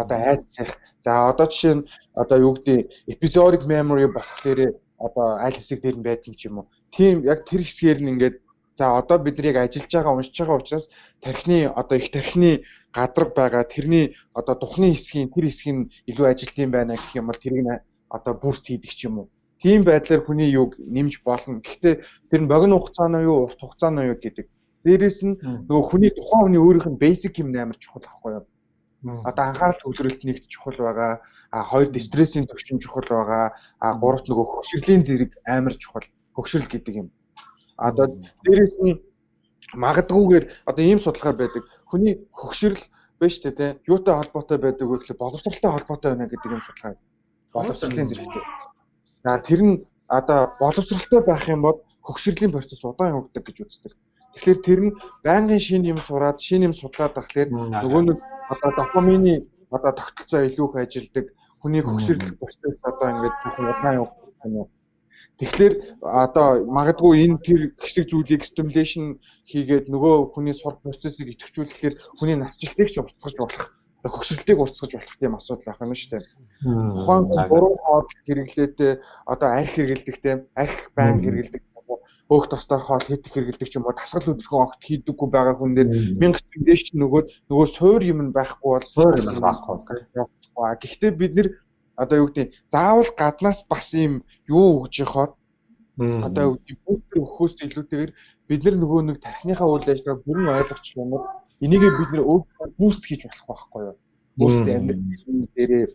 Одоо айдсах. За одоо жишээ нь одоо юу гэдэг episodic memory болохоор одоо аль хэсэг дээр нь байдаг юм ч юм уу. Тийм яг тэр хэсгээр нь ингээд За одоо бид нарыг ажиллаж байгаа уншиж байгаа учраас тархины одоо их тархины гадарга байгаа тэрний одоо тухны хэсгийн тэр хэсэг нь илүү ажилт юм байна гэх юм бол тэрийг одоо бүрст хийдэг ч юм уу. Тийм байдлаар хүний юг нэмж болно. Гэхдээ тэр нь богино хугацааны юу, урт хугацааны юу гэдэг. Дээрээс нь нөгөө хүний тухайн хүний өөрийнх нь basic юм амар чухал байхгүй юу? Одоо анхаарал төвлөрөлт нэгт чухал байгаа. А хоёр стрессийн төвчин чухал байгаа. А гуравт нөгөө хөвшөрлийн зэрэг амар чухал. Хөвшрөл гэдэг юм Одоо дээрэс нь магадгүйгээр одоо ийм судалгаар байдаг. Хүний хөгшрөл биш үү те юутай холбоотой байдаг вэ гэхэл боловсралтай холбоотой байна гэдэг юм судалгаа. Боловсролын зэрэгтэй. За тэр нь одоо боловсралтай байх юм бол хөгшрөлийн процесс удаан явагддаг гэж үздэг. Тэгэхээр тэр нь байнгын шин юм сураад шин юм судлаад тахлаар нөгөө нэг одоо допамины одоо тогтолцоо илүү их ажилдаг. Хүний хөгшрөл процесс одоо ингээд удаан явагддаг юм уу? Тэгэхээр одоо магадгүй энэ тэр хэсэг зүйлийг stimulation хийгээд нөгөө хүний сурах процессыг идэвхжүүлэхээр хүний насжилтыг ч уртсгаж болох хөгшрөлтийг уртсгаж болох тийм асуудал ах юм шүү дээ. Тухайн буруу хоол хэрэглээтэй одоо арх хэрэгэлдэгтэй арх байн хэрэгэлдэг өөх тостоор хоол хийдэг хэрэгэлдэг ч юм уу дасгал хөдөлгөөн огт хийдэггүй байгаа хүн дээр 1000 төгөөч нөгөө нөгөө суур юм байхгүй бол суур юм байхгүй. Гэхдээ бид нэр одоо юу гэдэг заавал гаднаас бас ийм юу өгж яхаар одоо юу гэдэг бүүстер өгөхөөс илүүтэйгээр бид нар нөгөө нэг тархиныхаа үйл ажиллагааг бүрэн ойлгочих юм бол энийг бид нэр бүүст хийж болох байхгүй юу? Бүүст амьдрал дээрээ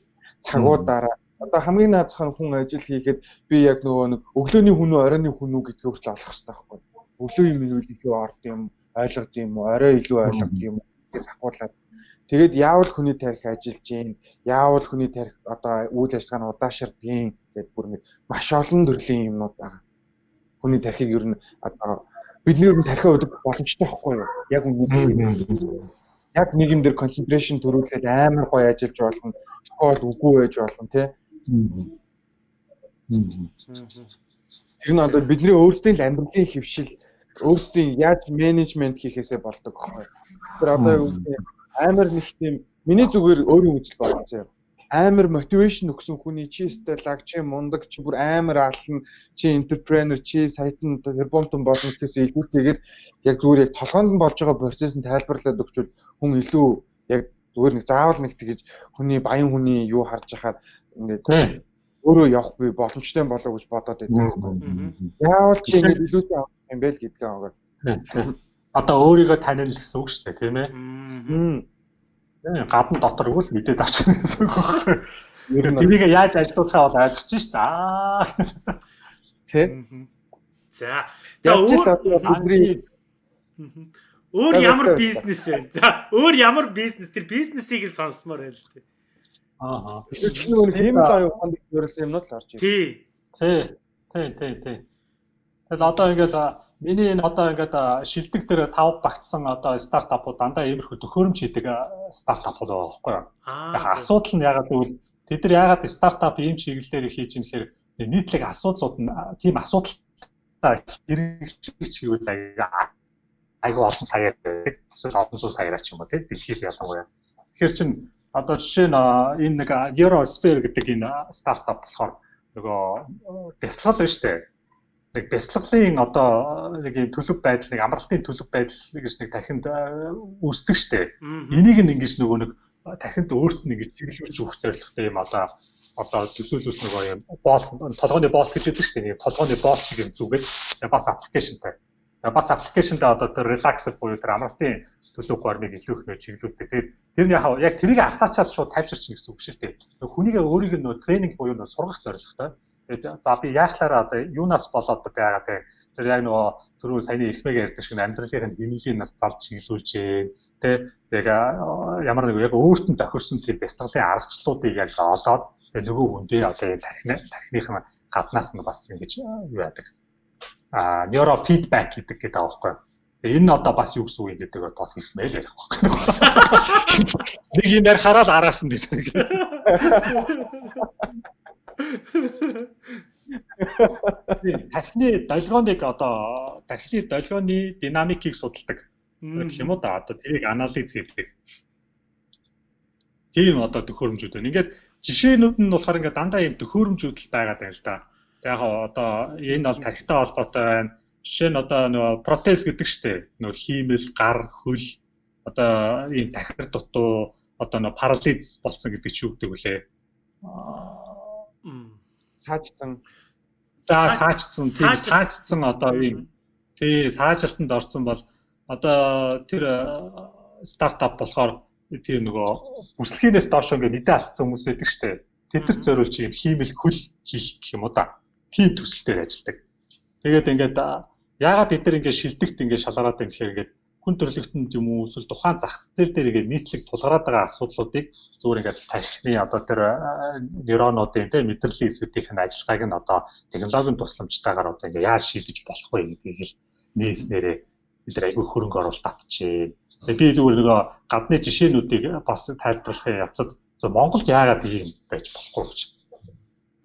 цагуудаараа одоо хамгийн наацхан хүн ажил хийхэд би яг нөгөө нэг өглөөний хүн үү оройны хүн үү гэдгийг хүртэл олох хэрэгтэй байхгүй? Өглөө юм юу илүү орд юм ойлгод юм уу? Орой илүү ойлгод юм гэж ахуулаад Тэгээд яавал хүний тарих ажиллаж гин, яавал хүний тарих одоо үйл ажиллагаа нь удаашрдгийн гэдэг бүр нэг маш олон төрлийн юмнууд байгаа. Хүний тарихыг ер нь одоо бидний ер нь тарихаа өдөг боломжтой байхгүй юу? Яг үнэ. Яг нэг юм дээр концентрашн төрүүлээд амар гоё ажиллаж болно. Скол үгүй байж болно тий. Тэр нь одоо бидний өөрсдийн л амьдралын хөвшил өөрсдийн яаж менежмент хийхээсээ болдог байхгүй. Тэр одоо амар нэг тийм миний зүгээр өөрийн үзэл бодсон юм. Амар мотивашн өгсөн хүний чи стелаг чи мундаг чи бүр амар ална чи энтерпренер чи сайтан тэрбумтон болно гэхээс илүүтэйгээр яг зүгээр яг толгоонд нь болж байгаа процесс нь тайлбарлаад өгчвөл хүн илүү яг зүгээр нэг заавал нэг тэгэж хүний баян хүний юу харж байхаар ингээд өөрөө явах би боломжтой болов гэж бодоод байдаг. Яавал чи ингээд илүүсээ авах юм бэ л гэдгээ аваад одоо өөрийгөө танил гэсэн үг шүү дээ тийм ээ. Гадна дотор өгвөл мэдээд авчихна гэсэн үг байна. Ер нь тэрийг яаж ажилуулахаа бол ойлгож шүү дээ. Тэ. За. За өөр өөр ямар бизнес вэ? За өөр ямар бизнес тэр бизнесийг л сонсомоор байл тээ. Аа. Тэр чинь нэг юм даа яваханд ерөөсөн юмнууд л орж ирсэн. Тий. Тий. Тий, тий, тий. Тэгэл одоо ингээл Миний энэ одоо ингээд шилдэг дээр тав багтсан одоо стартапууд дандаа иймэрхүү төхөөрөмж хийдэг стартапууд байгаа байхгүй юу. Яг асуудал нь ягаад гэвэл тэд нар ягаад стартап ийм чиглэлээр хийж юм гэхээр нийтлэг асуудлууд нь тийм асуудал хэрэгжиж гэвэл айгүй олон саяар эсвэл олон суу саяар ч юм уу тийм дэлхийд ялангуяа. Тэгэхээр чин одоо жишээ нь энэ нэг Eurosphere гэдэг энэ стартап болохоор нөгөө Tesla л шүү дээ нэг бяцлаглалын одоо нэг юм төлөв байдал нэг амралтын төлөв байдал гэж нэг дахинд үүсдэг штэ. Энийг нь ингэж нөгөө нэг дахинд өөрт нь ингэж чиглүүлж өгөх зорилготой юм одоо одоо төсөөлөс нөгөө юм боол толгойн боол гэж хэлдэг штэ. Нэг толгойн боол шиг юм зүгээд бас аппликейшнтай. Бас аппликейшнтэй одоо тэр relaxer буюу тэр амралтын төлөв формыг илүү их нөө чиглүүлдэг. Тэгээд тэр нь яг тэрийг асаачаад шууд тайвширч гэсэн үг шүү дээ. Хүнийг өөрийг нь нөө тренинг буюу нөө сургах зорилготой за би яахлаараа одоо юунаас болоод байгаа те? Тэр яг нөгөө түрүү саяны ихмэг ярьдаг шиг амьдралын хэмжээний нас залж чиглүүлжээ те? Яг ямар нэг яг өөрт нь тохирсон тийм бяцлаглалын аргачлалуудыг яг олоод тэгээ нөгөө хүндээ одоо яг тархины тархиныхын гаднаас нь бас ингэж юу яадаг? А нейро фидбек гэдэг гэдэг аахгүй энэ нь одоо бас юу гэсэн үг юм гэдэг бас хэлмээр ярих байна. Нэг юм ярихаараа л араас нь гэдэг. Тархины долгионыг одоо тархины долгионы динамикийг судалдаг гэх юм уу да одоо тэрийг анализ хийдэг. Тийм одоо төхөөрөмжүүд байна. Ингээд жишээнүүд нь болохоор ингээд дандаа юм төхөөрөмжүүд л байгаад байна л да. Яг одоо энэ бол тархитай холбоотой байна. Жишээ нь одоо нөгөө протез гэдэг штеп. Нөгөө хиймэл, гар, хөл одоо ийм тархир дутуу одоо нөгөө парализ болсон гэдэг чи юу гэдэг вүлээ саажсан за саажсан тийм саажсан одоо ийм. Тий саажралтанд орсон бол одоо тэр стартап болохоор тийм нөгөө бүслэгээс доош ингээд мэдээ алдсан хүмүүс байдаг штэ. Тэдэрт зориулж юм хиймэл хөл хийх гэх юм уу да. Тийм төсөлтөөр ажилладаг. Тэгээд ингээд яагаад бид нар ингээд шилдэгт ингээд шалгараад байна гэхээр ингээд хүн төрөлхтөнд юм уу эсвэл тухайн зах зээл дээр ингээд нийтлэг тулгараад байгаа асуудлуудыг зүгээр ингээд тархины одоо тэр нейронуудын тийм мэдрэлийн эсвэтийн ажиллагааг нь одоо технологийн тусламжтайгаар одоо ингээд яаж шийдэж болох вэ гэдгийг л нээснээрээ бид нар айгүй хөрөнгө оруулалт татчихээ. Тэгээ би зүгээр нөгөө гадны жишээнүүдийг бас тайлбарлахын явцад Монголд яагаад ийм байж болохгүй гэж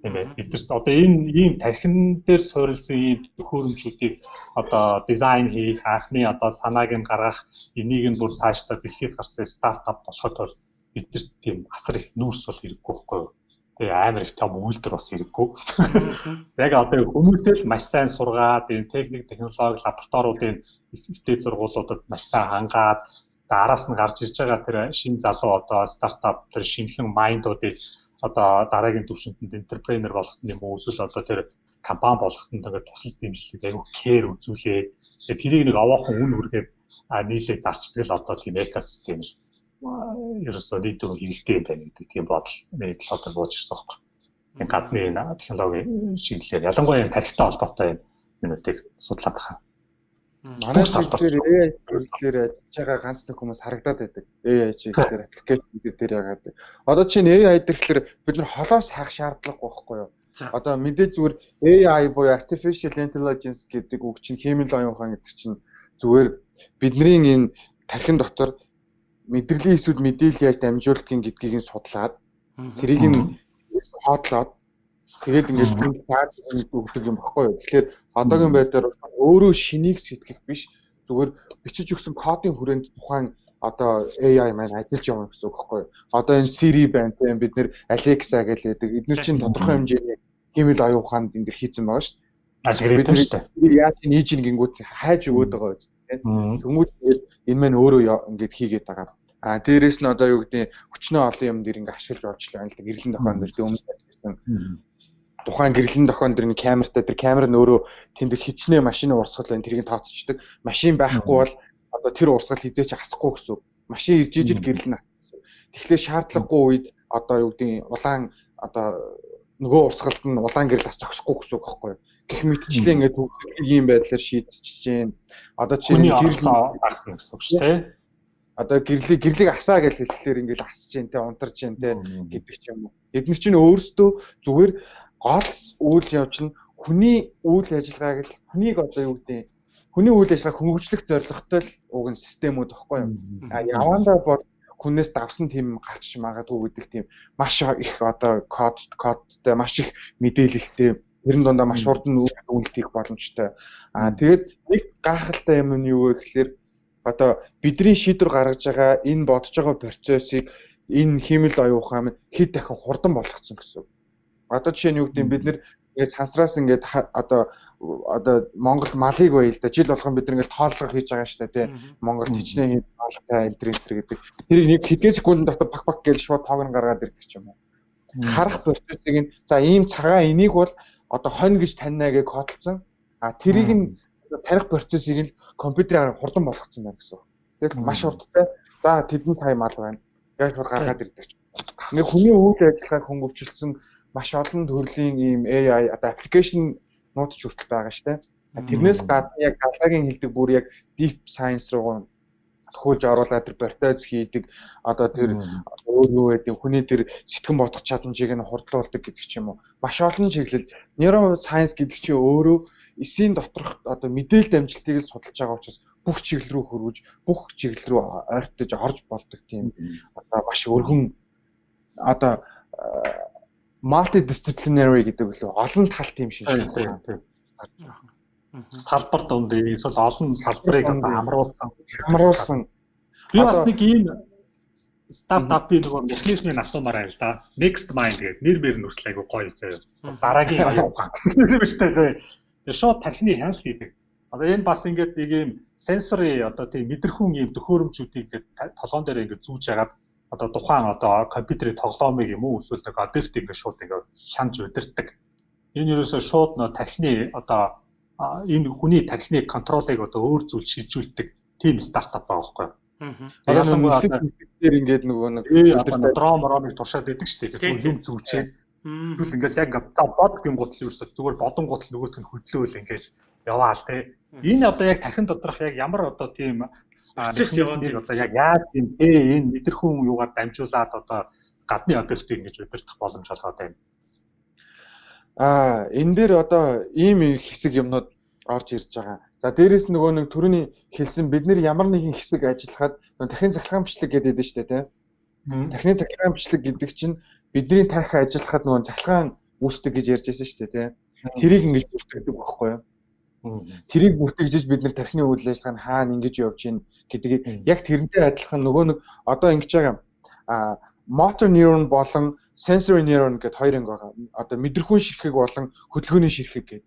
тийм ээ бидэрт одоо энэ ийм тархин дээр суурилсан ийм төхөөрөмжүүдийг одоо дизайн хийх анхны одоо санааг нь гаргах энийг нь бүр цаашдаа бэлхийд гарсан стартап болоход бол бидэрт тийм асар их нүүрс бол хэрэггүй байхгүй юу? Тэгээ амар их том үйлдэл бас хэрэггүй. Яг одоо хүмүүстэй л маш сайн сургаад энэ техник технологи лабораториудын ихтэй сургуулиудад маш сайн хангаад араас нь гарч ирж байгаа тэр шинэ залуу одоо стартап тэр шинэхэн майндуудыг одоо дараагийн төвшөнтөнд энтерпренер болгох юм уу эсвэл одоо тэр компани болгоход ингээд тусал дэмжлэг аягүй кэр үзүүлээ. Тэгээ тэрийг нэг овоохон үн хүргээд нийлээ зарчдаг л одоо тийм экосистем л ерөөсөө нийтөө хэрэгтэй юм байна гэдэг тийм бодол нэг л одоо бууж ирсэн. Энэ гадны технологи чиглэлээр ялангуяа тарихтай холбоотой юмнуудыг судлаад байгаа. Манай чиглэлээр AI чиглэлээр ажиллаж байгаа ганц нэг хүмүүс харагдаад байдаг. AI чиглэлээр аппликейшн дээр ягаад. Одоо чинь AI гэхэлэр бид нар холоос хайх шаардлагагүй байхгүй юу? Одоо мэдээ зүгээр AI буюу artificial intelligence гэдэг үг чинь хэмэл оюун ухаан гэдэг чинь зүгээр бидний энэ тархин дотор мэдрэлийн эсвэл мэдээлэл яаж дамжуулахын гэдгийг нь судлаад тэрийг нь хоотлоод тэгээд ингээд цааш өгдөг юм баггүй юу. Тэгэхээр одоогийн байдлаар өөрөө шинийг сэтгэх биш зүгээр бичиж өгсөн кодын хүрээнд тухайн одоо AI маань ажиллаж явна гэсэн үг байхгүй юу. Одоо энэ Siri байна тийм бид нэр Alexa гэж хэлдэг. Эдгээр чинь тодорхой хэмжээний хэмэл оюун ухаанд энэ дэр хийцэн байгаа шүү дээ. Шүү дээ. Яаж нээж ин гингүүт хайж өгöd байгаа тийм. Тэмүүл энэ маань өөрөө ингээд хийгээд байгаа. А дээрэс нь одоо юу гэдэг хүчнээ олон юм дэр ингээд ашиглаж болж байна л да. Гэрлэн тохион дэр өмнө байсан тухайн гэрлэн тохион дэр нэг камертай тэр камер нь өөрөө тэнд хичнээн машины урсгал байна тэрийг тооцчихдаг. Машин байхгүй бол одоо тэр урсгал хизээч хасахгүй гэсэн. Машин ирж ижил гэрлэн. Тэгэхээр шаардлагагүй үед одоо юу гэдэг улаан одоо нөгөө урсгалд нь улаан гэрэл бас зогсохгүй гэсэн үг байхгүй юу? Гэх мэтчлээ ингээд ийм байдлаар шийдчихэж जैन. Одоо чи гэрэл гарсан гэсэн үг шүү дээ Одоо гэрлийг гэрлийг асаа гэж хэлэхлээр ингээд асж जैन те унтарж जैन те гэдэг ч юм уу. Эдгээр чинь өөрсдөө зүгээр гол үйл явц нь хүний үйл ажиллагааг л хүнийг одоо юу гэдэг хүний үйл ажиллагааг хөнгөвчлөх зорилготой л уг нь системүүд багхгүй юу. А явандаа бол хүнээс давсан тийм гарч магадгүй гэдэг тийм маш их одоо код кодтай маш их мэдээлэлтэй тэрэн дундаа маш хурдан үйлдэх боломжтой. А тэгээд нэг гайхалтай юм нь юу вэ гэхээр одоо бидний шийдвэр гаргаж байгаа энэ бодож байгаа процессыг энэ химэл оюун ухаан хэд дахин хурдан болгоцсон гэсэн. Одоо жишээ нь юу гэдэг бид нэр сансраас ингээд одоо одоо Монгол малыг бая л да жил болгон бид ингээд тооллого хийж байгаа шүү дээ тий. Монгол хичнээн тоолтой энэ энэ гэдэг. Тэрийг нэг хэдэн секундын дотор пак пак гэж шууд тоог нь гаргаад ирдэг ч юм уу. Харах процессыг нь за ийм цагаан энийг бол одоо хонь гэж таньнаа гэж кодлцсон. А тэрийг нь таних процессыг нь компьютераар хурдан болгоцсон байна гэсэн. Тэгэл маш хурдтай. За тэдэн сая мал байна. Яг шууд гаргаад ирдэг. Нэг хүний үйл ажиллагааг хөнгөвчлсөн маш олон төрлийн ийм AI одоо аппликейшн нууц ч хүртэл байгаа штэ. Тэрнээс гадна яг далагийн хилдэг бүр яг deep science руу төхөөлж оруулаад тэр бортоз хийдэг одоо тэр өөр юу гэдэг хүний тэр сэтгэн бодох чадамжийг нь хурдлуулдаг гэдэг ч юм уу. Маш олон чиглэл neuro science гэдэг чинь өөрөө эсийн доторх одоо мэдээлэл дамжилтыг л судалж байгаа учраас бүх чиглэл рүү хөрвж бүх чиглэл рүү ойртож орж болдог тийм одоо маш өргөн одоо multidisciplinary гэдэг үлээ олон тал тийм шиг шүү. Салбар донд эсвэл олон салбарыг хамруулсан хамруулсан. Би бас нэг ийм стартапын нөгөө механизмыг асуумаар байл да. Next Mind гэдэг нэр мэр нүртэл айгу гоё заяа. Дараагийн аюу мэртэй заяа. Тэгээ шууд тархины хяналт хийдэг. Одоо энэ бас ингээд нэг ийм сенсори одоо тийм мэдрэхүүн ийм төхөөрөмжүүдийг ингээд толгоон дээр ингээд зүүж ягаад одоо тухайн одоо компьютерийн тоглоомыг юм уу эсвэл нэг объект ингээд шууд ингээд хянж удирдах. Энэ юусоо шууд нөө тархины одоо энэ хүний тархины контролыг одоо өөр зүйл шилжүүлдэг тийм стартап байгаа байхгүй юу? Аа. Яг нэг дээр ингээд нөгөө нэг удирдах дрон ромыг туршаад идэг шүү дээ. Тэгвэл юм зүгчээ. Тэгвэл ингээд яг за бод гэм гутал юусоо зүгээр бодон гутал нөгөөт нь хөдлөөл ингээд яваал те. Энэ одоо яг тархин доторх яг ямар одоо тийм процесс яваад одоо яг яаж юм те энэ мэдрэхүүн юугаар дамжуулаад одоо гадны объектыг ингэж удирдах боломж олгоод байна. Аа энэ дээр одоо ийм хэсэг юмнууд орж ирж байгаа. За дээрэс нөгөө нэг төрөний хэлсэн бид нэр ямар нэгэн хэсэг ажиллахад дахин захлагаамчлаг гэдэг дээ шүү дээ тийм. Дахины захлагаамчлаг гэдэг чинь бидний тарих ажиллахад нөгөө захлагаан үүсдэг гэж ярьж байсан шүү дээ тийм. Тэрийг ингэж бүртгэдэг байхгүй юу? Тэрийг бүртгэжж бид нар тархины үйл ажиллагаа нь хаана ингэж явж гин гэдгийг яг тэрнтэй адилхан нөгөө нэг одоо ингэж байгаа а motor neuron болон sensory neuron гэдэг хоёр анги байгаа. Одоо мэдрэхүүн ширхэг болон хөдөлгөөний ширхэг гэдэг.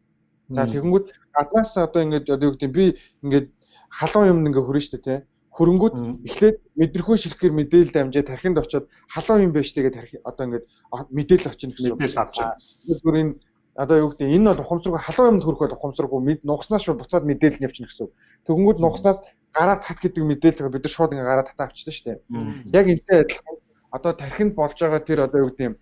За тэгэнгүүт гаднаас одоо ингэж одоо юу гэдэг би ингэж халуун юмд ингээ хөрөн штэ тий. Хөрөнгүүд эхлээд мэдрэхүүн ширхгээр мэдээлэл дамжаад тархинд очиод халуун юм байж тэгээд одоо ингэж мэдээлэл очино гэсэн. Мэдээлэл авч. Зүгээр энэ одоо юу гэдэг энэ бол ухамсаргүй халуун юмд бол ухамсаргүй нугснаас шууд буцаад мэдээлэл нь явчихна гэсэн. Тэгэнгүүт нугснаас гараад тат гэдэг мэдээлэл бид нар шууд ингээ гараад татаа авчдаг шүү дээ. Яг энтэй адилхан одоо тархинд болж байгаа тэр одоо юу гэдэг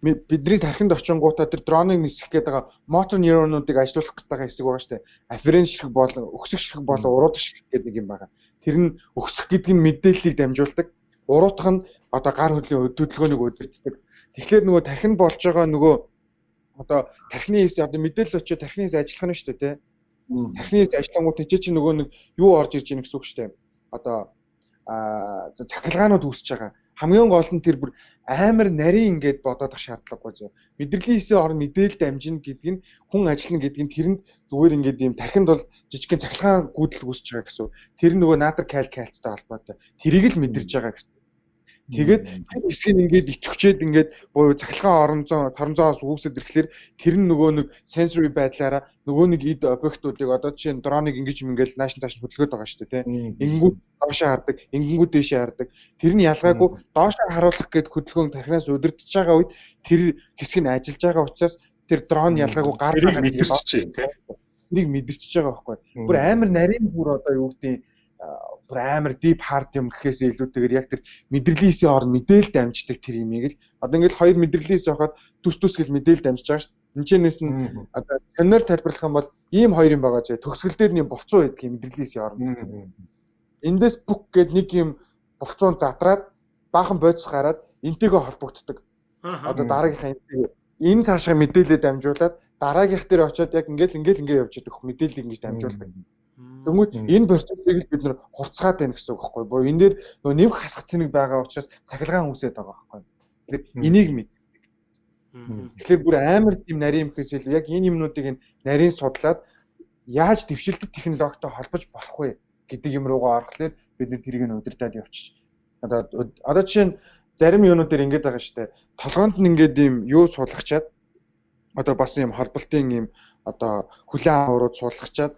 бидний тархинд очингуудаа тэр дроныг нисэх гээд байгаа мотор нейронуудыг ажилуулах байгаа хэсэг байгаа шүү дээ. Афференс ширхэг болон өксөх ширхэг болон уруудах ширхэг гэдэг нэг юм байгаа. Тэр нь өксөх гэдэг нь мэдээллийг дамжуулдаг. Уруудах нь одоо гар хөдлийн хөдөлгөөнийг удирддаг. Тэгэхээр нөгөө тархинд болж байгаа нөгөө одоо тархины хэсэг одоо мэдээлэл очиод тархины хэсэг ажиллах нь шүү дээ тий. Тархины хэсэг ажиллангууд тийч чи нөгөө нэг юу орж ирж ийн гэсэн үг шүү дээ. Одоо аа цахилгаанууд үүсэж байгаа. Хамгийн гол нь тэр бүр амар нарийн ингээд бодоодох шаардлагагүй зөө. Мэдрэлийн хэсэг орн мэдээлэл дамжина гэдэг нь хүн ажиллана гэдэг нь тэрэнд зүгээр ингээд ийм тархинд бол жижигхэн цахилгаан гүйдэл үүсэж байгаа гэсэн. Тэр нөгөө наатар кал кальцтай холбоотой. Тэрийг л мэдэрч байгаа гэсэн. Тэгээд тэр хэсгийг ингээд итвчээд ингээд буюу цахилгаан оронзоо торонзоос үүсэд ирэхлээр тэр нь нөгөө нэг sensory байдлаараа нөгөө нэг ид объектуудыг одоо жишээ нь дроныг ингэж ингээл наашин цааш хөдөлгөөд байгаа шүү дээ тийм. Ингэнгүүт доошоо хардаг, ингэнгүүт дээшээ хардаг. Тэр нь ялгаагүй доошоо харуулах гээд хөдөлгөөн тархинаас удирдах байгаа үед тэр хэсэг нь ажиллаж байгаа учраас тэр дрон ялгаагүй гар мэдэрч чинь тийм. Тэрийг мэдэрч байгаа байхгүй. Бүр амар нарийн бүр одоо юу гэдэг бүр амар deep hard юм гэхээс илүүтэйгээр яг тэр мэдрэлийн орн мэдээлэл дамждаг тэр имийг л одоо ингээл хоёр мэдрэлийн явахад төс төс гэл мэдээлэл дамжиж байгаа шүү. Энд нь одоо сонир тайлбарлах юм бол ийм хоёр юм байгаа зэ төгсгөл дээр нэг болцоо байдаг юм мэдрэлийн орн. Эндээс бүх гээд нэг юм болцоон задраад баахан бодис гараад энтэйгээ холбогддог. Одоо дараагийнхаа энтэй энэ цаашаа мэдээлэлээ дамжуулаад дараагийнх дээр очиод яг ингээл ингээл ингээ явж идэх мэдээллийг ингэж дамжуулдаг. Тэгмүүд энэ процессыг л бид нэр хурцгаад байна гэсэн үг байхгүй юу? Энэ дээр нөгөө нэвх хасах цэник байгаа учраас цахилгаан үсээд байгаа байхгүй юу? Тэгэхээр энийг мэд. Тэгэхээр бүр амар тийм нарийн юмхээс илүү яг энэ юмнуудыг нарийн судлаад яаж дэвшилдэг технологитой холбож болох вэ гэдэг юм руугаа орохлоор бид нэр тэрийг нь удирдаад явчих. Одоо одоо жишээ нь зарим юунууд дээр ингэж байгаа шүү дээ. Толгоонд нь ингээд ийм юу суулгачаад одоо бас юм холболтын юм одоо хүлээн аваад суулгачаад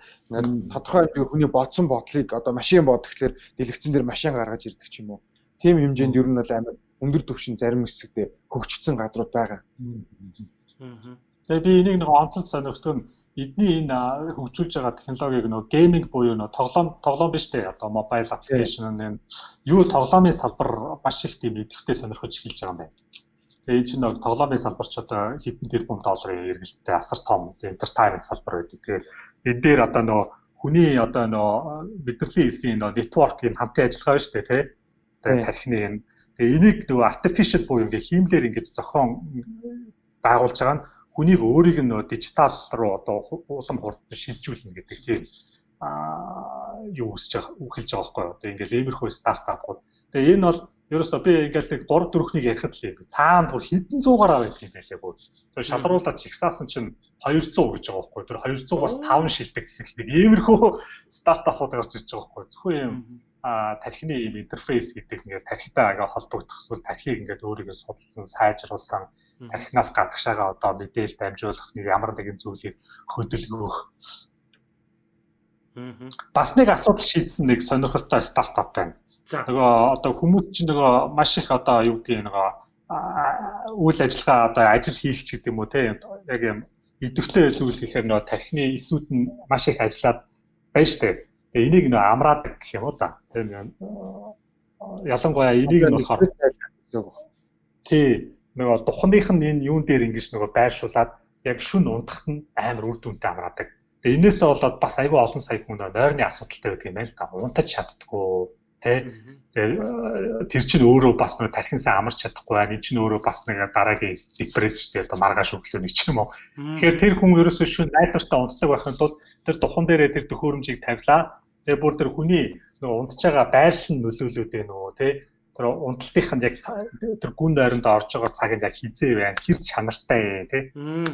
тодорхой хэмжээгээр хүний бодсон бодлыг одоо машин бод гэхлээр дэлгэцэн дээр машин гаргаж ирдэг ч юм уу. Тим хэмжээнд ер нь бол амар өндөр түвшин зарим хэсэгтээ хөгжсөн газрууд байгаа. Тэгээ би энийг нэг онцлог сонирхдаг нь эдний энэ хөгжүүлж байгаа технологиг нөө гейминг буюу нөө тоглоом тоглоом биш үү одоо мобайл аппликейшн энэ юу тоглоомын салбар маш их тийм идэвхтэй сонирхож эхэлж байгаа юм байна. Чинь нэг тоглоомын салбар ч одоо хэдэн тэрбум долларын эргэлттэй асар том entertainment салбар байдаг. Тэгээд энэ дээр одоо нөө хүний одоо нөө мэдрэлийн хэсгийн нөө network юм хамтын ажиллагаа шүү дээ тий. Тэгээ тархины юм. Тэгээ энийг нөгөө artificial буюу ингээ хиймлэр ингэж зохион байгуулж байгаа нь хүнийг өөрийг нь дижитал руу одоо уулам хурд шилжүүлнэ гэдэг тийм аа юу үсэж үхэлж байгаа байхгүй одоо ингээл иймэрхүү стартапууд. Тэгээ энэ бол ерөөсөө би ингээл нэг 3 4-нийг ярихад л юм. Цаана бүр хэдэн зуугаараа байдаг юм байлээ бүр. Тэр шалруулаад чигсаасан чинь 200 гэж байгаа байхгүй. Тэр 200-аас 5 шилдэг тэгэхээр иймэрхүү стартапууд гарч ирж байгаа байхгүй. Зөвхөн юм а тархины юм интерфейс гэдэг ингээд тархитай ага холбогдох эсвэл тархийг ингээд өөрийгөө судалсан, сайжруулсан, тархинаас гадагшаага одоо мэдээлэл дамжуулах нэг ямар нэгэн зүйлийг хөдөлгөх. Бас нэг асуудал шийдсэн нэг сонирхолтой стартап байна. За нөгөө одоо хүмүүс чинь нөгөө маш их одоо юу гэдэг нөгөө үйл ажиллагаа одоо ажил хийх ч гэдэг юм уу те яг юм идэвхтэй зүйл гэхээр нөгөө тархины эсүүд нь маш их ажиллаад байна штэ. Тэгээ энийг нөгөө амраад гэх юм уу да. Тэгээ ялангуяа энийг нь болохоор тий нөгөө духных нь энэ юун дээр ингэж нөгөө байршуулад яг шүн унтахт нь амар үр дүнтэй амраадаг. Тэгээ энээсээ болоод бас айгүй олон сая хүн нойрны асуудалтай байдаг юм байна л да. Унтаж чаддгүй Тэ тэр чинь өөрөө бас нэг тархинсаа амарч чадахгүй байна. Энэ чинь өөрөө бас нэг дараагийн депресс шүү дээ. Одоо маргааш өглөө нэг ч юм уу. Тэгэхээр тэр хүн ерөөсөө шүн найдвартай унтдаг байхын тулд тэр духан дээрээ тэр төхөөрөмжийг тавилаа. Тэгээ бүр тэр хүний нөгөө унтж байгаа байршин нөлөөлөд байна уу тэ тэр унталтынх нь яг тэр гүн дайранд орж байгаа цагт яг хизээ байна хэр чанартай тий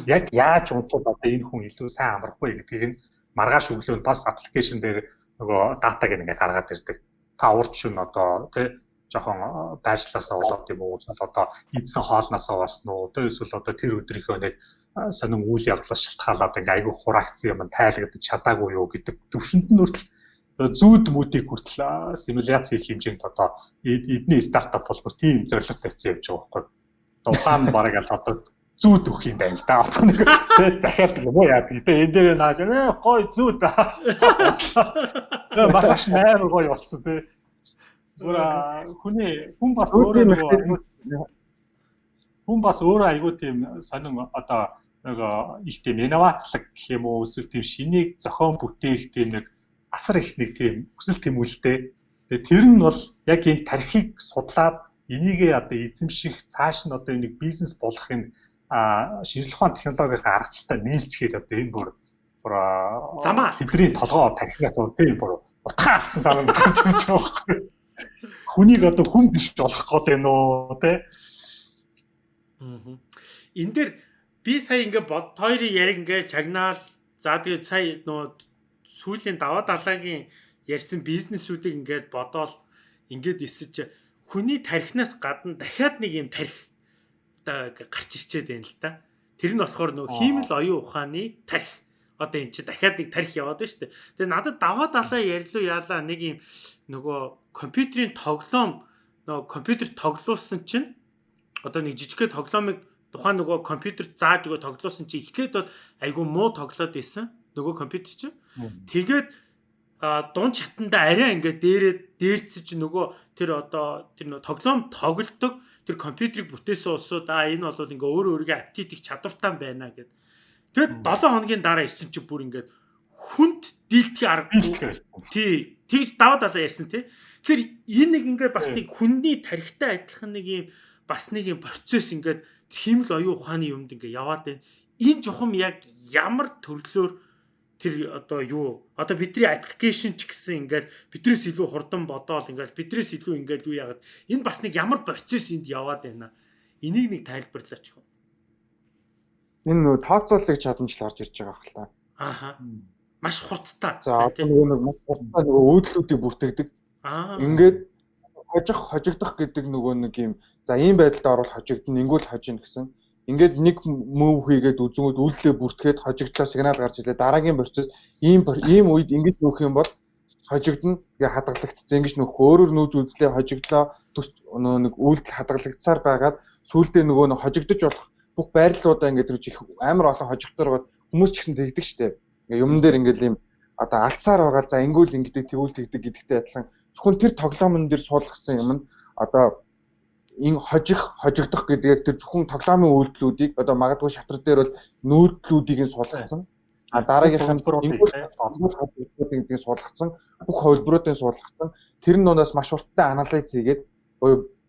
яг яаж унтвал одоо энэ хүн илүү сайн амрах вэ гэдгийг нь маргааш өглөө бас аппликейшн дээр нөгөө датаг ингээд гаргаад ирдэг та урд шин одоо тий жоохон байршлаасаа болоод юм уу одоо ийдсэн хоолноосоо болсон уу одоо эсвэл одоо тэр өдрийнхөө нэг сонин үйл явдлаас шалтгаалаад ингээ айгүй хураагцсан юм тайлгадаж чадаагүй юу гэдэг төвшөнд нь хүртэл зүүд мүүдийг хүртэл симуляц хийх хэмжээнд одоо эдний стартап болбор тийм зорилго тавьсан явж байгаа байхгүй. Дулаан бараг л одоо зүүд өгөх юм байна л да. Одоо нэг захиалт юм уу яа гэдэг. Энэ дээр нааж гой зүүд. Тэгээ маш нээр гоё болцсон тий. Зүгээр хүний хүн бас өөрөө хүн бас өөрөө айгүй тийм сонин одоо нэг их тийм инновацлог гэх юм уу эсвэл тийм шинийг зохион бүтээх тийм нэг асар их нэг тийм хүсэл тэмүүлэлтэй. Тэгээ тэр нь бол яг энэ тархийг судлаад энийгээ одоо эзэмших цааш нь одоо энийг бизнес болгохын а шинжлэх ухааны технологийн аргачлалтай нийлцгээд одоо энэ бүр замаа хэврийн толгоо тархинаас тийм бүр утгаалсан санаанд гарч ирж байгаа байхгүй. Хүнийг одоо хүн биш болох гээд байна уу те. Аа. Энд дээр би сая ингээ бод хоёрын яриг ингээ чагнаал за тэгээд сая нөө сүүлийн даваа далаагийн ярьсан бизнесүүдийг ингээд бодоол ингээд эсэж хүний тархинаас гадна дахиад нэг юм тарих одоо гарч ирчээд байна л да. Тэр нь болохоор нөгөө хиймэл оюун ухааны тарих одоо эн чи дахиад нэг тарих яваад байна шүү дээ. Тэгээ надад даваа далаа ярьлуу яалаа нэг юм нөгөө компьютерийн тоглоом нөгөө компьютер тоглуулсан чинь одоо нэг жижигхэн тоглоомыг тухайн нөгөө компьютер зааж өгөө тоглуулсан чинь эхлээд бол айгүй муу тоглоод исэн нөгөө компьютер чинь. Тэгээд дунд чатанда арай ингээд дээрээ дээрцэж нөгөө тэр одоо тэр нөгөө тоглоом тоглолдог тэр компьютерийг бүтээсэн улсууд аа энэ бол ингээ өөрөө өөргөө апдейтих чадвартай байна гэд Тэгээд 7 хоногийн дараа исэн чи бүр ингээд хүнд дийлдэхий аргагүй. Тий. Тэгж даваа далаа ярьсан тий. Тэгэхээр энэ нэг ингээд бас нэг хүнний тарихтай адилхан нэг юм бас нэг юм процесс ингээд химэл оюун ухааны юмд ингээд яваад байна. Энэ чухам яг ямар төрлөөр тэр одоо юу одоо бидний аппликейшн ч гэсэн ингээд бидрээс илүү хурдан бодоол ингээд бидрээс илүү ингээд юу яагаад энэ бас нэг ямар процесс энд яваад байна. Энийг нэг тайлбарлаач хөө энэ нөгөө тооцоолыг чадамжл орж ирж байгаа хэл та. Ааха. Маш хурдтай. За одоо нөгөө нэг маш хурдтай нөгөө өөдлүүдийг бүртгэдэг. Аа. Ингээд хожих хожигдох гэдэг нөгөө нэг юм за ийм байдалд орвол хожигдно, ингүүл хожино гэсэн. Ингээд нэг move хийгээд үзэнгүүд үйлдэлээ бүртгээд хожигдлоо сигнал гарч илээ дараагийн процесс ийм ийм үед ингэж нүүх юм бол хожигдно тэгээ хадгалагдсан ингэж нөх. Өөрөөр нүүж үзлээ хожигдлоо нөө нэг үйлдэл хадгалагдсаар байгаад сүүлдээ нөгөө нэг хожигдож болох бүх байрлалуудаа ингээд төрж их амар олон хожигдсаар байгаад хүмүүс ч ихсэн тэгдэг штеп. Ингээ юмн дээр ингээд ийм одоо алдсаар байгаа. За ингүүл ингэдэг тэгүүл тэгдэг гэдэгтэй адилхан. Зөвхөн тэр тоглоомн дээр суулгасан юм нь одоо энэ хожих хожигдох гэдэг тэр зөвхөн тоглоомын үйлдэлүүдийг одоо магадгүй шатрал дээр бол нүүдлүүдийг нь суулгацсан. А дараагийнх нь холбоотуудыг гэдгийг суулгацсан. Бүх холбоотуудыг суулгацсан. Тэр нь дундаас маш урттай анализ хийгээд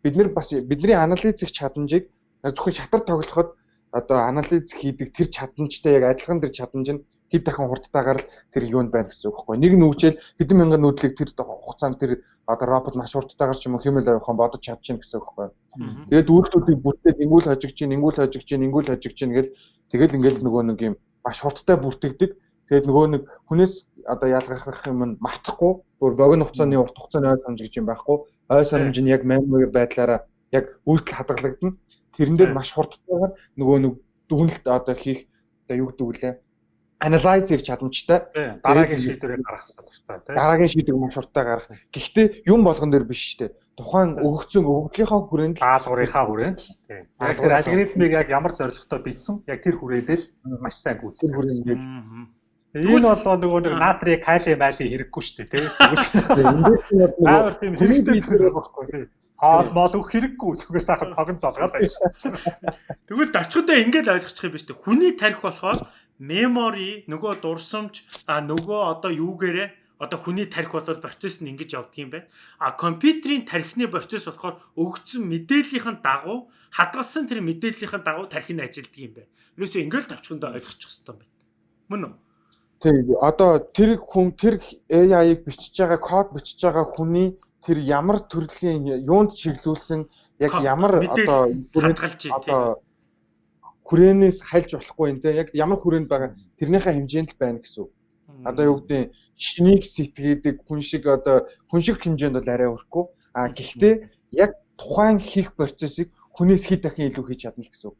бид нар бас бидний анализ хийх чадамжийг зөвхөн шатар тоглоход одоо анализ хийдэг тэр чадамжтай яг адилхан тэр чадамж нь хэд дахин хурдтайгаар л тэр юунд байна гэсэн үг байхгүй. Нэг нүчэл хэдэн мянган нүүдлийг тэр хугацаанд тэр одоо робот маш хурдтайгаар ч юм уу хэмэл авахын бодож чадчихна гэсэн үг байхгүй. Тэгээд үйлдэлүүдийг бүртээд ингүүл хожигч чинь, ингүүл хожигч чинь, ингүүл хожигч чинь гэл тэгэл ингээл нөгөө нэг юм маш хурдтай бүртгэдэг. Тэгээд нөгөө нэг хүнээс одоо ялгарх юм нь мартахгүй, бүр богино хугацааны урт хугацааны ой санамж гэж юм байхгүй. Ой санамж нь яг manual байдлаараа яг үйлдэл хадгалагдана. Тэрэн дээр маш хурдтайгаар нөгөө нэг дүгнэлт одоо хийх одоо юу гэдэг үлээ анализ хийх чадамжтай дараагийн шийдвэрийг гаргах чадвартай тийм дараагийн шийдвэрийг маш хурдтай гаргах. Гэхдээ юм болгон дээр биш шүү дээ. Тухайн өгөгдсөн өгөгдлийнхаа хүрээнд даалгаврынхаа хүрээнд тийм. Яг тэр алгоритмыг яг ямар зорилготой бичсэн яг тэр хүрээдэл маш сайн гүйцэтгэх хүрээнд ингээд Энэ бол нөгөө нэг натрий, калий, мали хэрэггүй шүү дээ, тийм. Амар тийм хэрэгтэй зүйл байхгүй тийм. Хоол мол өгөх хэрэггүй зүгээр сайхан тогон залгаад байна. Тэгвэл дачхудаа ингэж ойлгочих юм биш үү? Хүний тарих болохоор memory нөгөө дурсамж а нөгөө одоо юугээрээ одоо хүний тарих бол процесс нь ингэж явдаг юм байна. А компьютерийн тархины процесс болохоор өгөгдсөн мэдээллийн дагуу хадгалсан тэр мэдээллийн дагуу тархи нь ажилладаг юм байна. Юусе ингээл тавчхандаа ойлгочих юм байна. Мөн үү? Тэг. Одоо тэр хүн тэр AI-ыг бичиж байгаа код бичиж байгаа хүний тэр ямар төрлийн юунд чиглүүлсэн яг ямар одоо одоо хүрээнээс хальж болохгүй энэ яг ямар хүрээнд байгаа тэрнийхээ хэмжээнд л байна гэсэн үг. Одоо юу гэдэг шинийг сэтгэдэг хүн шиг одоо хүн шиг хэмжээнд бол арай өрхгүй. А гэхдээ яг тухайн хийх процессыг хүнээс хэд дахин илүү хийж чадна гэсэн үг.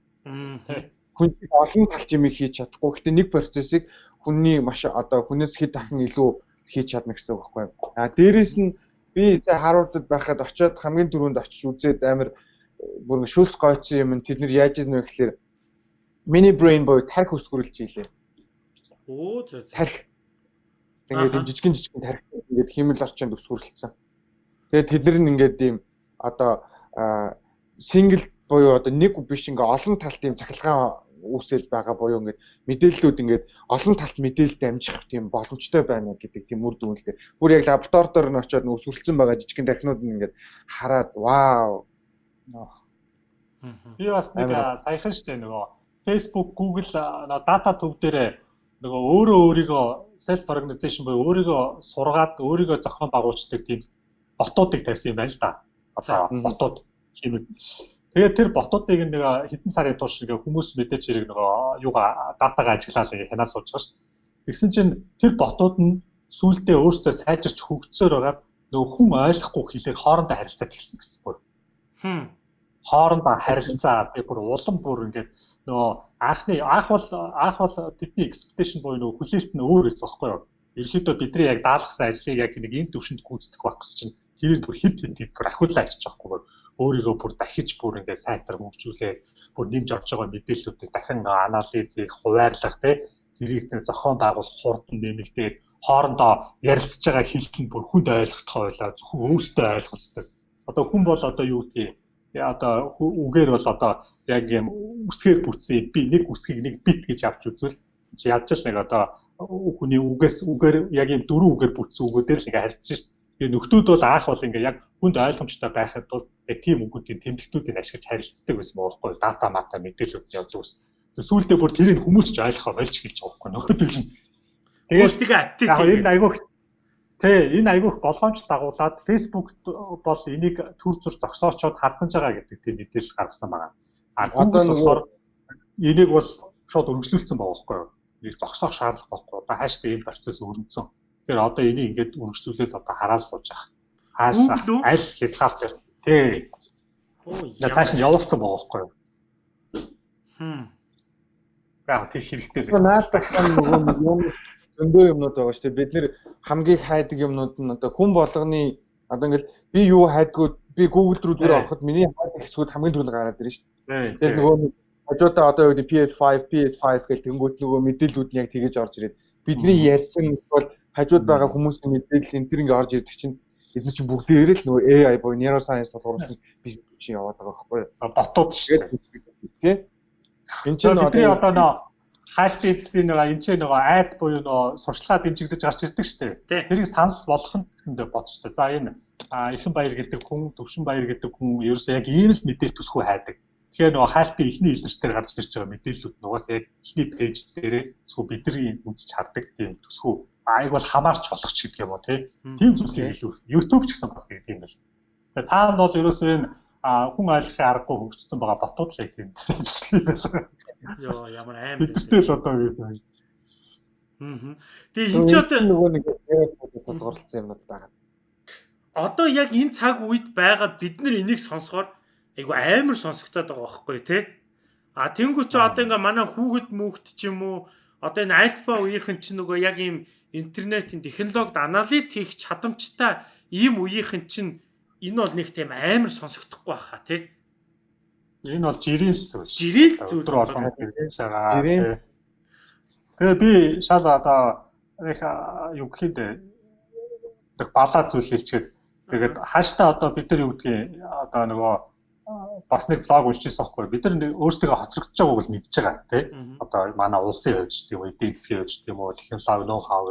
Хүн олон талч юм хийж чадахгүй. Гэхдээ нэг процессыг хүний маш одоо хүнээс хэд дахин илүү хийж чадна гэсэн үг байхгүй. А дээрэс нь би за Харвардд байхад очиод хамгийн түрүүнд очиж үзээд амар бүр шүлс гойцсон юм тэд нар яаж ийсэн вэ гэхээр Mini brain боёо тарих өсгөрүүлж ийлээ. Оо зөө зөө. Тарих. Ингээд юм жижигэн жижигэн тарих ингээд химэл орчинд өсгөрлөлцсөн. Тэгээд тэд нар ингээд ийм одоо single боёо одоо нэг биш ингээ олон талт ийм цахилгаан үүсэл байгаа боёо ингээд мэдээллүүд ингээд олон талт мэдээлэлд амжих тийм боломжтой байна гэдэг тийм үр дүнэлтэй. Бүр яг лабораторид ор нь очиод өсвөрлцөн байгаа жижигэн тархинууд нь ингээд хараад вау. Би бас нэг саяхан штэ нөгөө Facebook, Google дата төв дээр нөгөө өөрөө өөрийгөө self organization буюу өөрийгөө сургаад өөрийгөө зохион байгуулдаг тийм ботуудыг тавьсан юм байна л да. Одоо ботууд хэмээг. Тэгээд тэр ботуудыг нэг хэдэн сарын турш ингээ хүмүүс мэдээч хэрэг нөгөө юугаа датагаа ажиглаад хянаа сууж байгаа шүү. Тэгсэн чинь тэр ботууд нь сүултээ өөртөө сайжирч хөгжсөөр байгаа нөгөө хүн ойлгохгүй хэлээр хоорондоо харилцаад ирсэн гэсэн бүр. Хм. Хоорондоо харилцаа би бүр улам бүр ингээд нөгөө анхны анх бол анх бол бидний expectation буюу нөгөө хүлээлт нь өөр байсан байхгүй юу? Ерөнхийдөө бидний яг даалгасан ажлыг яг нэг энэ төвшөнд гүйцэтгэх байх гэсэн чинь тэр бүр хэд хэд хэд бүр ахиулаа ажиллаж байхгүй юу? Өөрийгөө бүр дахиж бүр ингээд сайтар хөгжүүлээ бүр нэмж орж байгаа мэдээллүүдийг дахин анализ хийх, хуваарлах тий тэрийг нэг зохион байгуулах хурдан нэмэгдээд хоорондоо ярилцж байгаа хэлт нь бүр хүнд ойлгохтой байлаа зөвхөн өөртөө ойлгоцтой. Одоо хүн бол одоо юу гэдгийг одоо үгээр бол одоо яг юм үсгээр бүтсэн би нэг үсгийг нэг бит гэж авч үзвэл чи ядч л нэг одоо хүний үгээс үгээр яг юм дөрвөн үгээр бүтсэн үгүүдээр л ингээ харьцсан шүү дээ. Тэгээ нөхдүүд бол аах бол ингээ яг хүнд ойлгомжтой байхад бол яг тийм үгүүдийн тэмдэгтүүдийг ашиглаж харилцдаг байсан болохгүй дата мата мэдээлүүд явуулсан ус. Сүүлдээ бүр тэрийг хүмүүс ч ойлгохоо болж хэлж байгаа байхгүй нөхдөл нь. Тэгээ атти. Яг энэ айгуух Тэ энэ айгүйх болгоомжтой дагуулад Facebook бол энийг төр зүр зогсоочоод хардсан байгаа гэдэг тийм мэдээлэл гаргасан байна. А Google болохоор энийг бол шууд өргөжлүүлсэн байгаа байхгүй юу? Энийг зогсоох шаардлага байхгүй. Одоо хааштай энэ процесс өрнөсөн. Тэгэхээр одоо энийг ингээд өргөжлүүлээд одоо хараал сууж байгаа. Хаашаа аль хязгаарч тий. Оо яа цааш нь явуулсан байгаа байхгүй юу? Хм. Яг тэр хэрэгтэй л наадах нөгөө нэг юм зөндөө юмнууд байгаа шүү дээ. Бид нэр хамгийн хайдаг юмнууд нь одоо хүн болгоны одоо ингээл би юу хайдгүй би Google руу зүгээр ороход миний хайдаг хэсгүүд хамгийн түрүүнд гараад ирнэ шүү дээ. Тэгэхээр нөгөө хажуудаа одоо юу гэдэг PS5, PS5 гэх тэнгууд нөгөө мэдээлүүд нь яг тэгэж орж ирээд бидний ярьсан бол хажууд байгаа хүмүүсийн мэдээлэл энэ төр ингээ орж ирдэг чинь бид нар чинь бүгдээрээ л нөгөө AI буюу neuroscience тулгуурласан бизнес чинь яваад байгаа байхгүй юу? ботууд шүү. Тий? Энд чинь Бидний одоо нөө хайшпейсийн нэг энэ ч нэг айд буюу нөө сурчлагаа дэмжигдэж гарч ирдэг шүү дээ. Тэрийг санал болгох нь бодчтой. За энэ а ихэн баяр гэдэг хүн, төвшин баяр гэдэг хүн ерөөсөө яг ийм л мэдээлэл төсхөө хайдаг. Тэгэхээр нөгөө хайшпи ихний илэрчээр гарч ирж байгаа мэдээллүүд нугаас яг ихний пэйж дээрээ зөвхөн бидний үзэж хардаг тийм төсхөө айг бол хамаарч болох ч гэдэг юм уу тий. Тийм зүйлсийг илүү YouTube ч гэсэн бас гэдэг юм байна. Тэгээ цаана бол ерөөсөө энэ хүн ойлгохын аргагүй хөгжсөн байгаа ботууд л яг тийм. Йоо ямар амар. Бидтэй л одоо юу юм. Аа. Тэгээ энэ ч одоо нөгөө нэг тулгуурласан юмнууд байгаа. одоо яг энэ цаг үед байгаад бид нар энийг сонсохоор айгу амар сонсогдоод байгаа байхгүй тий. А тэнгуү чи одоо ингээ манай хүүхэд мөхт ч юм уу одоо энэ альфа үеийнхэн чи нөгөө яг ийм интернетийн технологид анализ хийх чадамжтай ийм үеийнхэн чинь энэ бол нэг тийм амар сонсогдохгүй байхаа тий. Энэ бол жирийн зүйл. Жирийн л зүйл Өдөр болгон гэж байгаа. Жирийн. Тэгээ би шал одоо их юу гэхэд тэг балаа зүйл хэлчихэд тэгээд хааштай одоо бид нар юу гэдгийг одоо нөгөө бас нэг влог уншижсэн байхгүй бид нар өөрсдөө хоцрогдож байгааг л мэдж байгаа тий одоо манай улсын хувьд ч тийм үү эдийн засгийн хувьд ч тийм үү технологи ноу хав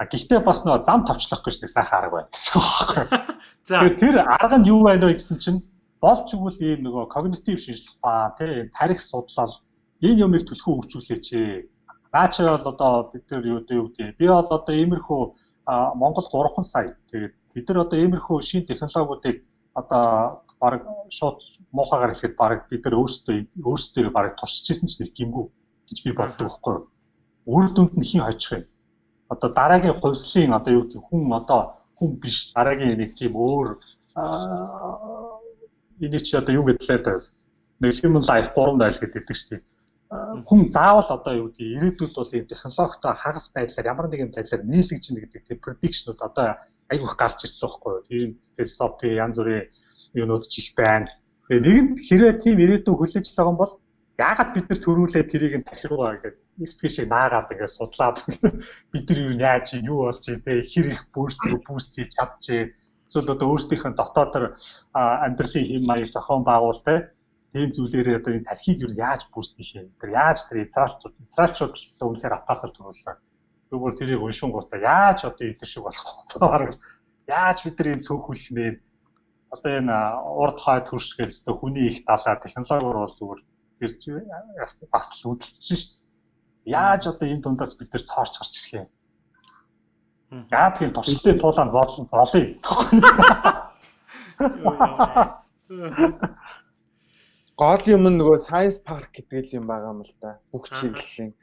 а гэхдээ бас нөгөө зам тавчлах гэж нэг сайхан арга байна. За тэр арга нь юу байна вэ гэсэн чинь болж игэл ийм нөгөө когнитив шинжилгээ ба тий тарих судлал энэ юмыг төлхөө хөгжүүлээч. Наача бол одоо бид нар юу гэдэг би бол одоо иймэрхүү Монгол 3 сая тэгээд бид нар одоо иймэрхүү шин технологиудыг одоо баг шууд муухагаар хэлэхэд баг бид нар өөрсдөө өөрсдөө баг туршижсэн ч нэг гимгүү гэж би боддог байхгүй юу. Үр дүнд нь хин хожих юм. Одоо дараагийн хувьслын одоо юу гэдэг хүн одоо хүн биш дараагийн нэг тийм өөр энийг чи одоо юу гэдлээ нэг human life 3 daйл гэдэг шүү дээ. Хүн заавал одоо юу гэдэг ирээдүйд бол ийм технологитой хагас байдлаар ямар нэгэн байдлаар нийлэгж ийн гэдэг тийм prediction-ууд одоо айгүйх гарч ирсэн байхгүй юу. Тийм философи янз бүрийн юунууд ч их байна. Тэгээ нэгэнт хэрэг тийм ирээдүйн хүлээж байгаа юм бол яагаад бид нар төрүүлээ тэрийг нь тахиругаа гэдэг их тийшээ наагаад ингээд судлаад бид нар юу яаж юу болж ийн те хэр их бүүст бүүст хийж чадчих эсвэл одоо өөрсдийнх нь дотоодор амьдралын хэм маяг зохион байгуул те тийм зүйлээрээ одоо энэ тархийг юу яаж хийх юм тэр яаж тэр израилчууд л одоо үнэхээр атаахал төрүүлсэн. Зүгээр тэрийг уншин гутаа яаж одоо энэ шиг болох вэ яаж бид нар энэ цөөхүүлэх нэ? Одоо энэ урд хойд хөрсгөл өстө хүний их далаа технологиор бол зүгээр тэр бас л үзэлцэж шít яаж одоо энэ дундаас бид нар цоорч гарч ирэх юм Яа тийм туршилтын туулаанд болно болъё. Гол юм нь нөгөө Science Park гэдэг юм байгаа юм л да. Бүх чиглэлийн.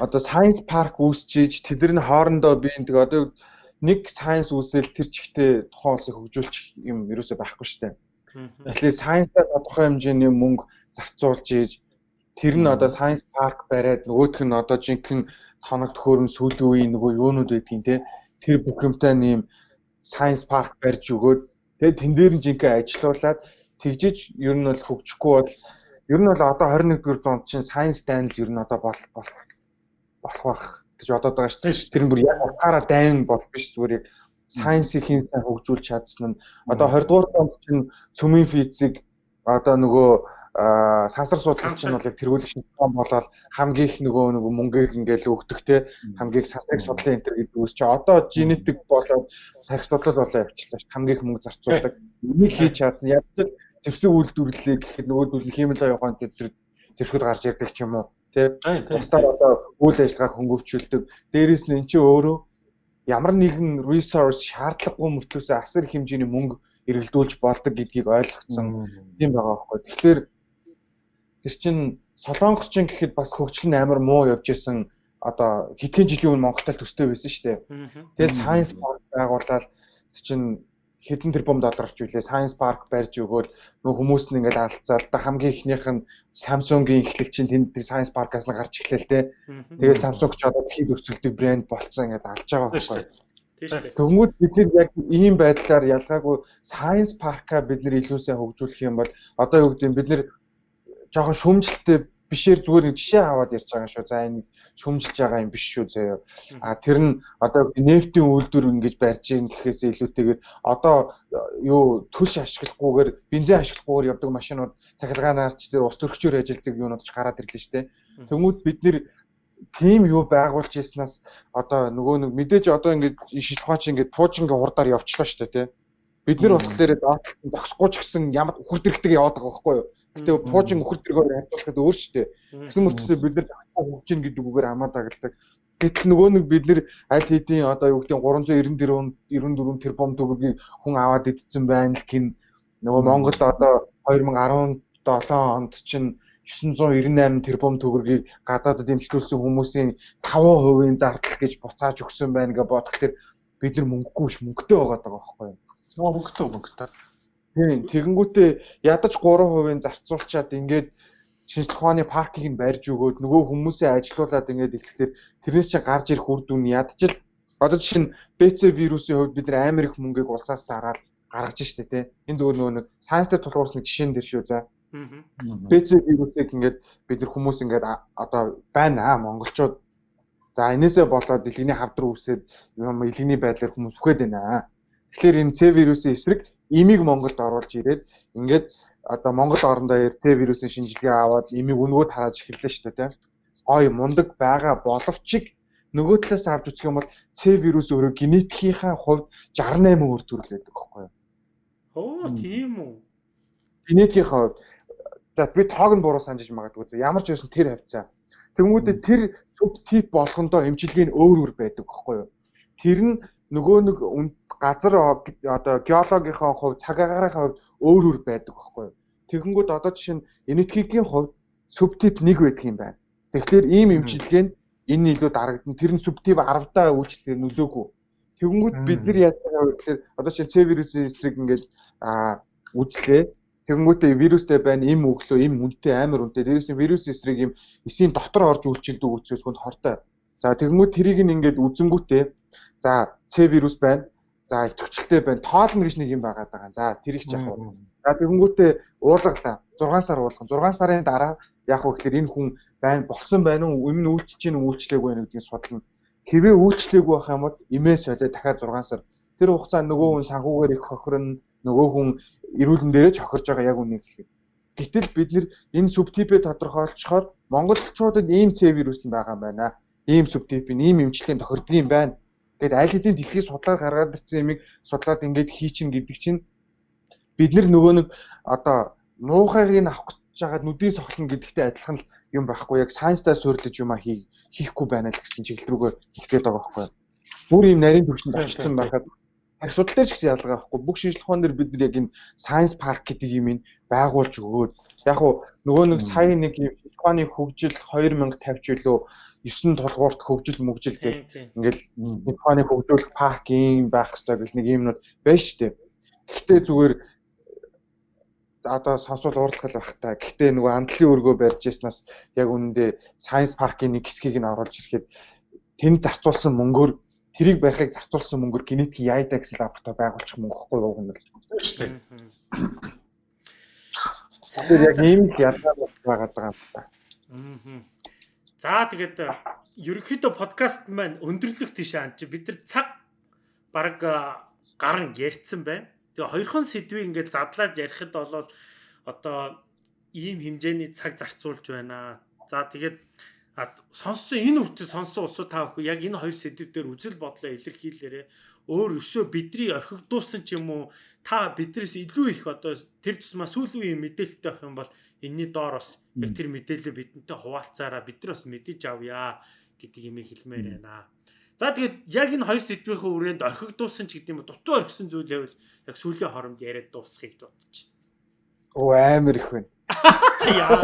Одоо Science Park үүсчиж тэд нар хоорондоо би энэ тэгээ одоо нэг science үүсэл тэр чигтээ тухайн улсыг хөгжүүлчих юм ерөөсөй байхгүй дээ. Тэгэхээр science-аар тодорхой хэмжээний мөнгө зарцуулж ийж тэр нь одоо Science Park бариад нөгөөх нь одоо жинхэнэ тоног төхөөрөм сүүлийн үеийн нөгөө юунууд байдгийг те тэр бүх юмтай нэм Science Park барьж өгөөд тэгээ тэн дээр нь жинхэнэ ажилуулад тэгжиж ер нь бол хөгжихгүй бол ер нь бол одоо 21-р зуунд чинь Science Dine л ер нь одоо бол болох байх гэж бодоод байгаа шүү дээ. Тэр нь бүр яг утгаараа дайн бол биш зүгээр яг Science-ийг хэн сайн хөгжүүлж чадсан нь одоо 20-р зуунд чинь цөмийн физик одоо нөгөө сансар бол яг тэргүүлэх шинжилгээ болоод хамгийн их нөгөө нөгөө мөнгөийг ингээл өгдөг те. Хамгийн сансрыг судлаа энэ төр гэдэг үс чи одоо генетик болоод тарих судлал болоо явчихлаа ш хамгийн их мөнгө зарцуулдаг. Энийг хийж чадсан. Яг л зэвсэг үйлдвэрлэлээ гэхэд нөгөө нь химийн явахын зэрэг зэрэгүүд гарч ирдэг ч юм уу те. Бусдаар одоо үйл ажиллагааг хөнгөвчүүлдэг. Дээрээс нь эн чинь өөрөө ямар нэгэн resource шаардлагагүй мөртлөөсөө асар хэмжээний мөнгө эргэлдүүлж болдог гэдгийг ойлгоцсон. Юм байгаа байхгүй. Тэгэхээр тэр чинь гэхэд бас хөгжил нь амар муу явж исэн одоо хэдхэн жилийн өмнө Монголд төстэй байсан шүү дээ. Тэгэл science park байгуулаад чинь хэдэн тэрбум долларч үлээ Science Park барьж өгөөл нөгөө хүмүүс нь ингээд алдцаал та хамгийн ихнийх нь Samsung-ийн эхлэлчин тэнд Science Park-аас нь гарч эхлэв те. Тэгээд Samsung ч одоо дэлхийд өрсөлдөг брэнд болцсон ингээд алж байгаа байхгүй. Тэгмүүд бид нар яг ийм байдлаар ялгаагүй Science Park-а бид нар илүү сайн хөгжүүлэх юм бол одоо юу гэдэг бид нар жоохон шүмжлэлтэй бишээр зүгээр нэг жишээ аваад ярьж байгаа шүү. За энэ шүмжилж байгаа юм биш шүү заяа. А тэр нь одоо нефтийн үйлдвэр ингэж барьж ийн гэхээс илүүтэйгээр одоо юу төлш ашиглахгүйгээр бензин ашиглахгүйгээр явдаг машинууд цахилгаанаарч тэр ус төрөгчөөр ажилладаг юунууд ч гараад ирлээ шүү дээ. Тэмүүл бид нэр тим юу байгуулж яснаас одоо нөгөө нэг мэдээж одоо ингэж шилхуун чи ингэж туужингийн хурдаар явчлаа шүү дээ тий. Бид нар болохоор догсохгүй ч гэсэн ямар үхэр дэрэгтэй яваад байгаа байхгүй юу? Гэтэ пуужин өхөр дэргээр харьцуулахад өөр дээ. Тэгсэн мөртөөсөө бид нар хөгжин гэдэг үгээр хамаа дагалдаг. Гэтэл нөгөө нэг бид нар аль хэдийн одоо юу гэдэг 394 94 тэрбум төгрөгийг хүн аваад идсэн байна л гин нөгөө Монгол одоо 2017 онд чинь 998 тэрбум төгрөгийг гадаадд дэмжлүүлсэн хүмүүсийн 5%-ийн зардал гэж буцааж өгсөн байна гэж бодоход бид нар мөнгөгүй ш мөнгөтэй байгаа даа байхгүй юу? Нөө мөнгөтэй мөнгөтэй. Тийм тэгэнгүүтээ ядаж 3% зарцуулчаад ингээд шинжлэх ухааны паркийг нь барьж өгөөд нөгөө хүмүүсээ ажилуулад ингээд эхлэхээр тэрнээс чинь гарч ирэх үр дүн ядаж л одоо жишээ нь BC вирусын хувьд бид нар амар их мөнгөийг улсаас зараад гаргаж штэ тий. Энэ зүгээр нөгөө нэг сайенстай тулгуурсны жишээн дээр шүү за. BC вирусыг ингээд бид нар хүмүүс ингээд одоо байна аа монголчууд за энээсээ болоод дэлгэний хавдар үсээд юм илгэний байдлаар хүмүүс үхээд байна. Тэгэхээр энэ C вирусын эсрэг имийг Монголд оруулж ирээд ингээд одоо Монгол орондоо RT вирусын шинжилгээ аваад имийг өнгөд харааж эхэллээ шүү дээ тийм. Гой мундаг байгаа боловч нөгөө талаас авч үзэх юм бол C вирус өөрөө генетикийнхаа хувьд 68 өөр төрөл байдаг байхгүй юу? Оо тийм үү. Генетикийнхаа хувьд за би тоог нь буруу санджиж магадгүй. За ямар ч байсан тэр хавцаа. Тэнгүүдээ тэр суб тип болгондоо эмчилгээ нь өөр өөр байдаг байхгүй юу? Тэр нь нөгөө нэг газар одоо геологийнхаа хувь цаг агаарынхаа хувьд өөр өөр байдаг байхгүй юу. Тэгэнгүүт одоо жишээ нь энэтхигийн хувьд субтип 1 байдаг юм байна. Тэгэхээр ийм эмчилгээ нь энэ илүү дарагдана. Тэр нь субтип 10-даа үйлчлэхээр нөлөөгүй. Тэгэнгүүт бид нар яаж байгаа вэ гэхээр одоо чинь C вирусын эсрэг ингээд үзлээ. Тэгэнгүүтээ вирустэй байна, им өглөө, им үнэтэй амар үнэтэй. Дээрээс нь вирус эсрэг юм эсийн дотор орж үйлчилдэг үцээс хүнд хортой. За тэгэнгүүт тэрийг ингээд үзэнгүүтээ за C вирус байна За төвчлөлтэй байна. Тоолно гэж нэг юм байгаа. За тэр их яг. За тэгэнгүүтээ уулгалаа. 6 сар уулган. 6 сарын дараа яг хөө гэхээр энэ хүн байна болсон байна уу? Өмнө үйлчлэж чинь үйлчлээгүй байна гэдгийг судлана. Хэвээ үйлчлээгүй байх юм бол имээ солио дахиад 6 сар. Тэр хугацаанд нөгөө хүн санхүүгээр их хохирно. Нөгөө хүн эрүүлэн дээрээ ч хохирж байгаа яг үнийг хэлээ. Гэтэл бид нэр энэ субтипээ тодорхойлцохоор монголчуудад ийм C вирус нь байгаа юм байна. Ийм субтип, ийм эмчилгээнд тохирдог юм байна Тэгэд аль хэдийн дэлхийд судлаад гаргаад ирсэн юмыг судлаад ингээд хийчин гэдэг чинь бид нар нөгөө нэг одоо муухайг нь авах гэж байгаа нүдийн сохлон гэдэгтэй адилхан л юм байхгүй. Яг сайенстай суурилж юм а хийхгүй байна л гэсэн чиглэл рүүгээ хэлэх гээд байгаа байхгүй. Бүр юм нарийн төвчөнд очсон байхад асуудал дээр ч гэсэн ялгаа байхгүй. Бүх шинжилгээ ухаан дээр бид нар яг энэ Science Park гэдэг юм ин байгуулж өгөөд. Яг уу нөгөө нэг сая нэг ухааны хөгжил 2050 ч үлээ 9 толгуурт хөгжил мөгжил гэх ингээл Японы хөгжүүлэх парк юм байх хэрэгтэй гэх нэг юмнууд байна шүү дээ. Гэхдээ зүгээр одоо сонсвол уурлах байх та. Гэхдээ нөгөө амдлын өргөө барьж яснаас яг үнэндээ Science Park-ийн нэг хэсгийг нь оруулж ирэхэд тэнд зарцуулсан мөнгөөр тэрийг барихыг зарцуулсан мөнгөөр генетик яйда гэсэн лаборатори байгуулчих мөнгө хгүй юу гэнэ л шүү дээ. Тэгэхээр яг ийм л ялгаа байгаа даа. Аа. За тэгээд э, ерөнхийдөө подкаст маань өндөрлөх тийш ан чи бид нар цаг баг э, гарan ярьсан байна. Тэгээ хоёрхан сэдвийг ингээд задлаад ярихад бол одоо ийм хэмжээний цаг зарцуулж байна. За тэгээд сонссон энэ үртээ сонссон усуу та бүхэн яг энэ хоёр сэдв дээр үзэл бодлоо илэрхийлээрээ өөр өшөө бидний орхигдуулсан ч юм уу та бидрээс илүү их одоо тэр тусмаа сүүлийн үеийн мэдээлэлтэй байх юм бол энэний доор бас яг тэр мэдээлэл бидэнтэй хуваалцаараа бид нар бас мэдэж авъя гэдэг юм хэлмээр байна. За тэгээд яг энэ хоёр сэдвийн хүрээнд орхигдуулсан ч гэдэг юм дутуу орхисон зүйл байвал яг сүүлийн хоромд яриад бодож байна. Оо амар их байна. Яа.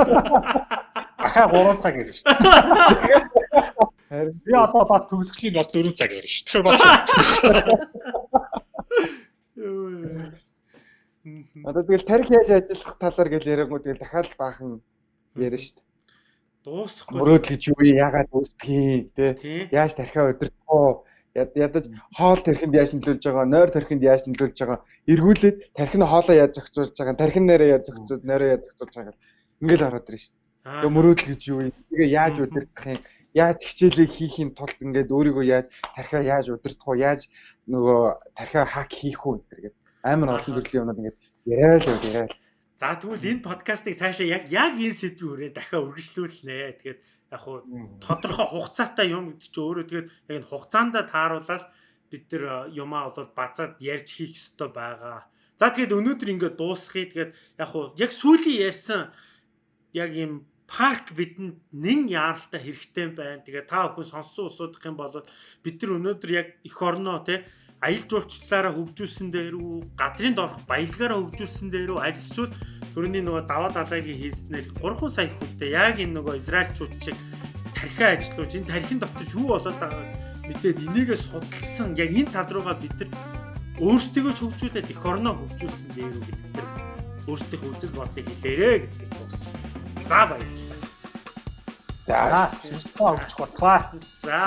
Ахаа 3 цаг ирнэ шүү дээ. Харин би одоо бас төгсгөлийн бас 4 цаг ирнэ шүү. Тэгэхээр бас Одоо тэгэл тарих яаж ажиллах талаар гэл яриаггүй тэгэл дахиад баахан ярина шүү дээ. Дуусахгүй. Мөрөөдөл гэж юу? Яагаад үүсгэх те? Яаж тархиа удирдах вэ? Ядаж хоол тархинд яаж нөлөөлж байгаа, нойр тархинд яаж нөлөөлж байгаа, эргүүлээд тархины хоолоо яаж зохицуулж байгаа, тархин нэрээ яаж зохицуулж, нойроо яаж зохицуулж байгаа ингээл хараад ирнэ шүү дээ. Тэгээ мөрөөдөл гэж юу вэ? Тэгээ яаж удирдах юм? Яаж хичээлээ хийхин тулд ингээд өөрийгөө яаж тархиа яаж удирдах вэ? Яаж нөгөө тархиа хак хийх үү гэдэг амар олон төрлийн юмнууд ингээд яриа л яриа л. За тэгвэл энэ подкастыг цаашаа яг яг энэ сэдвийн хүрээ дахиад үргэлжлүүлнэ. Тэгээд яг хуу тодорхой хугацаатай юм гэдэг чинь өөрөө тэгээд яг энэ хугацаанд тааруулаад бид нар юмаа бол базаад ярьж хийх ёстой байгаа. За тэгээд өнөөдөр ингээд дуусгая. Тэгээд яг хуу яг сүүлийн ярьсан яг юм парк бидэнд нэн яаралтай хэрэгтэй байна. Тэгээ та бүхэн сонссон усуудах юм бол бид нар өнөөдөр яг эх орноо те аялал жуулчлалаараа хөгжүүлсэн дээр үү, газрын дорх баялгаараа хөгжүүлсэн дээр үү, аль эсвэл төрөний нөгөө даваа далайгийн хийснээр 3 сая хүнтэй яг энэ нөгөө израильчууд шиг тархиа ажиллуулж энэ тархин дотор юу болоод байгааг мэдээд энийгээ судалсан яг энэ тал руугаа бид нар өөрсдөө хөгжүүлээд эх орноо хөгжүүлсэн дээр үү гэдэг тэр өөрсдийнхөө үзэл бодлыг хэлээрэ гэдэг дууссан. За баярлалаа. За, шинжлэх ухааны өгч бодлоо. За.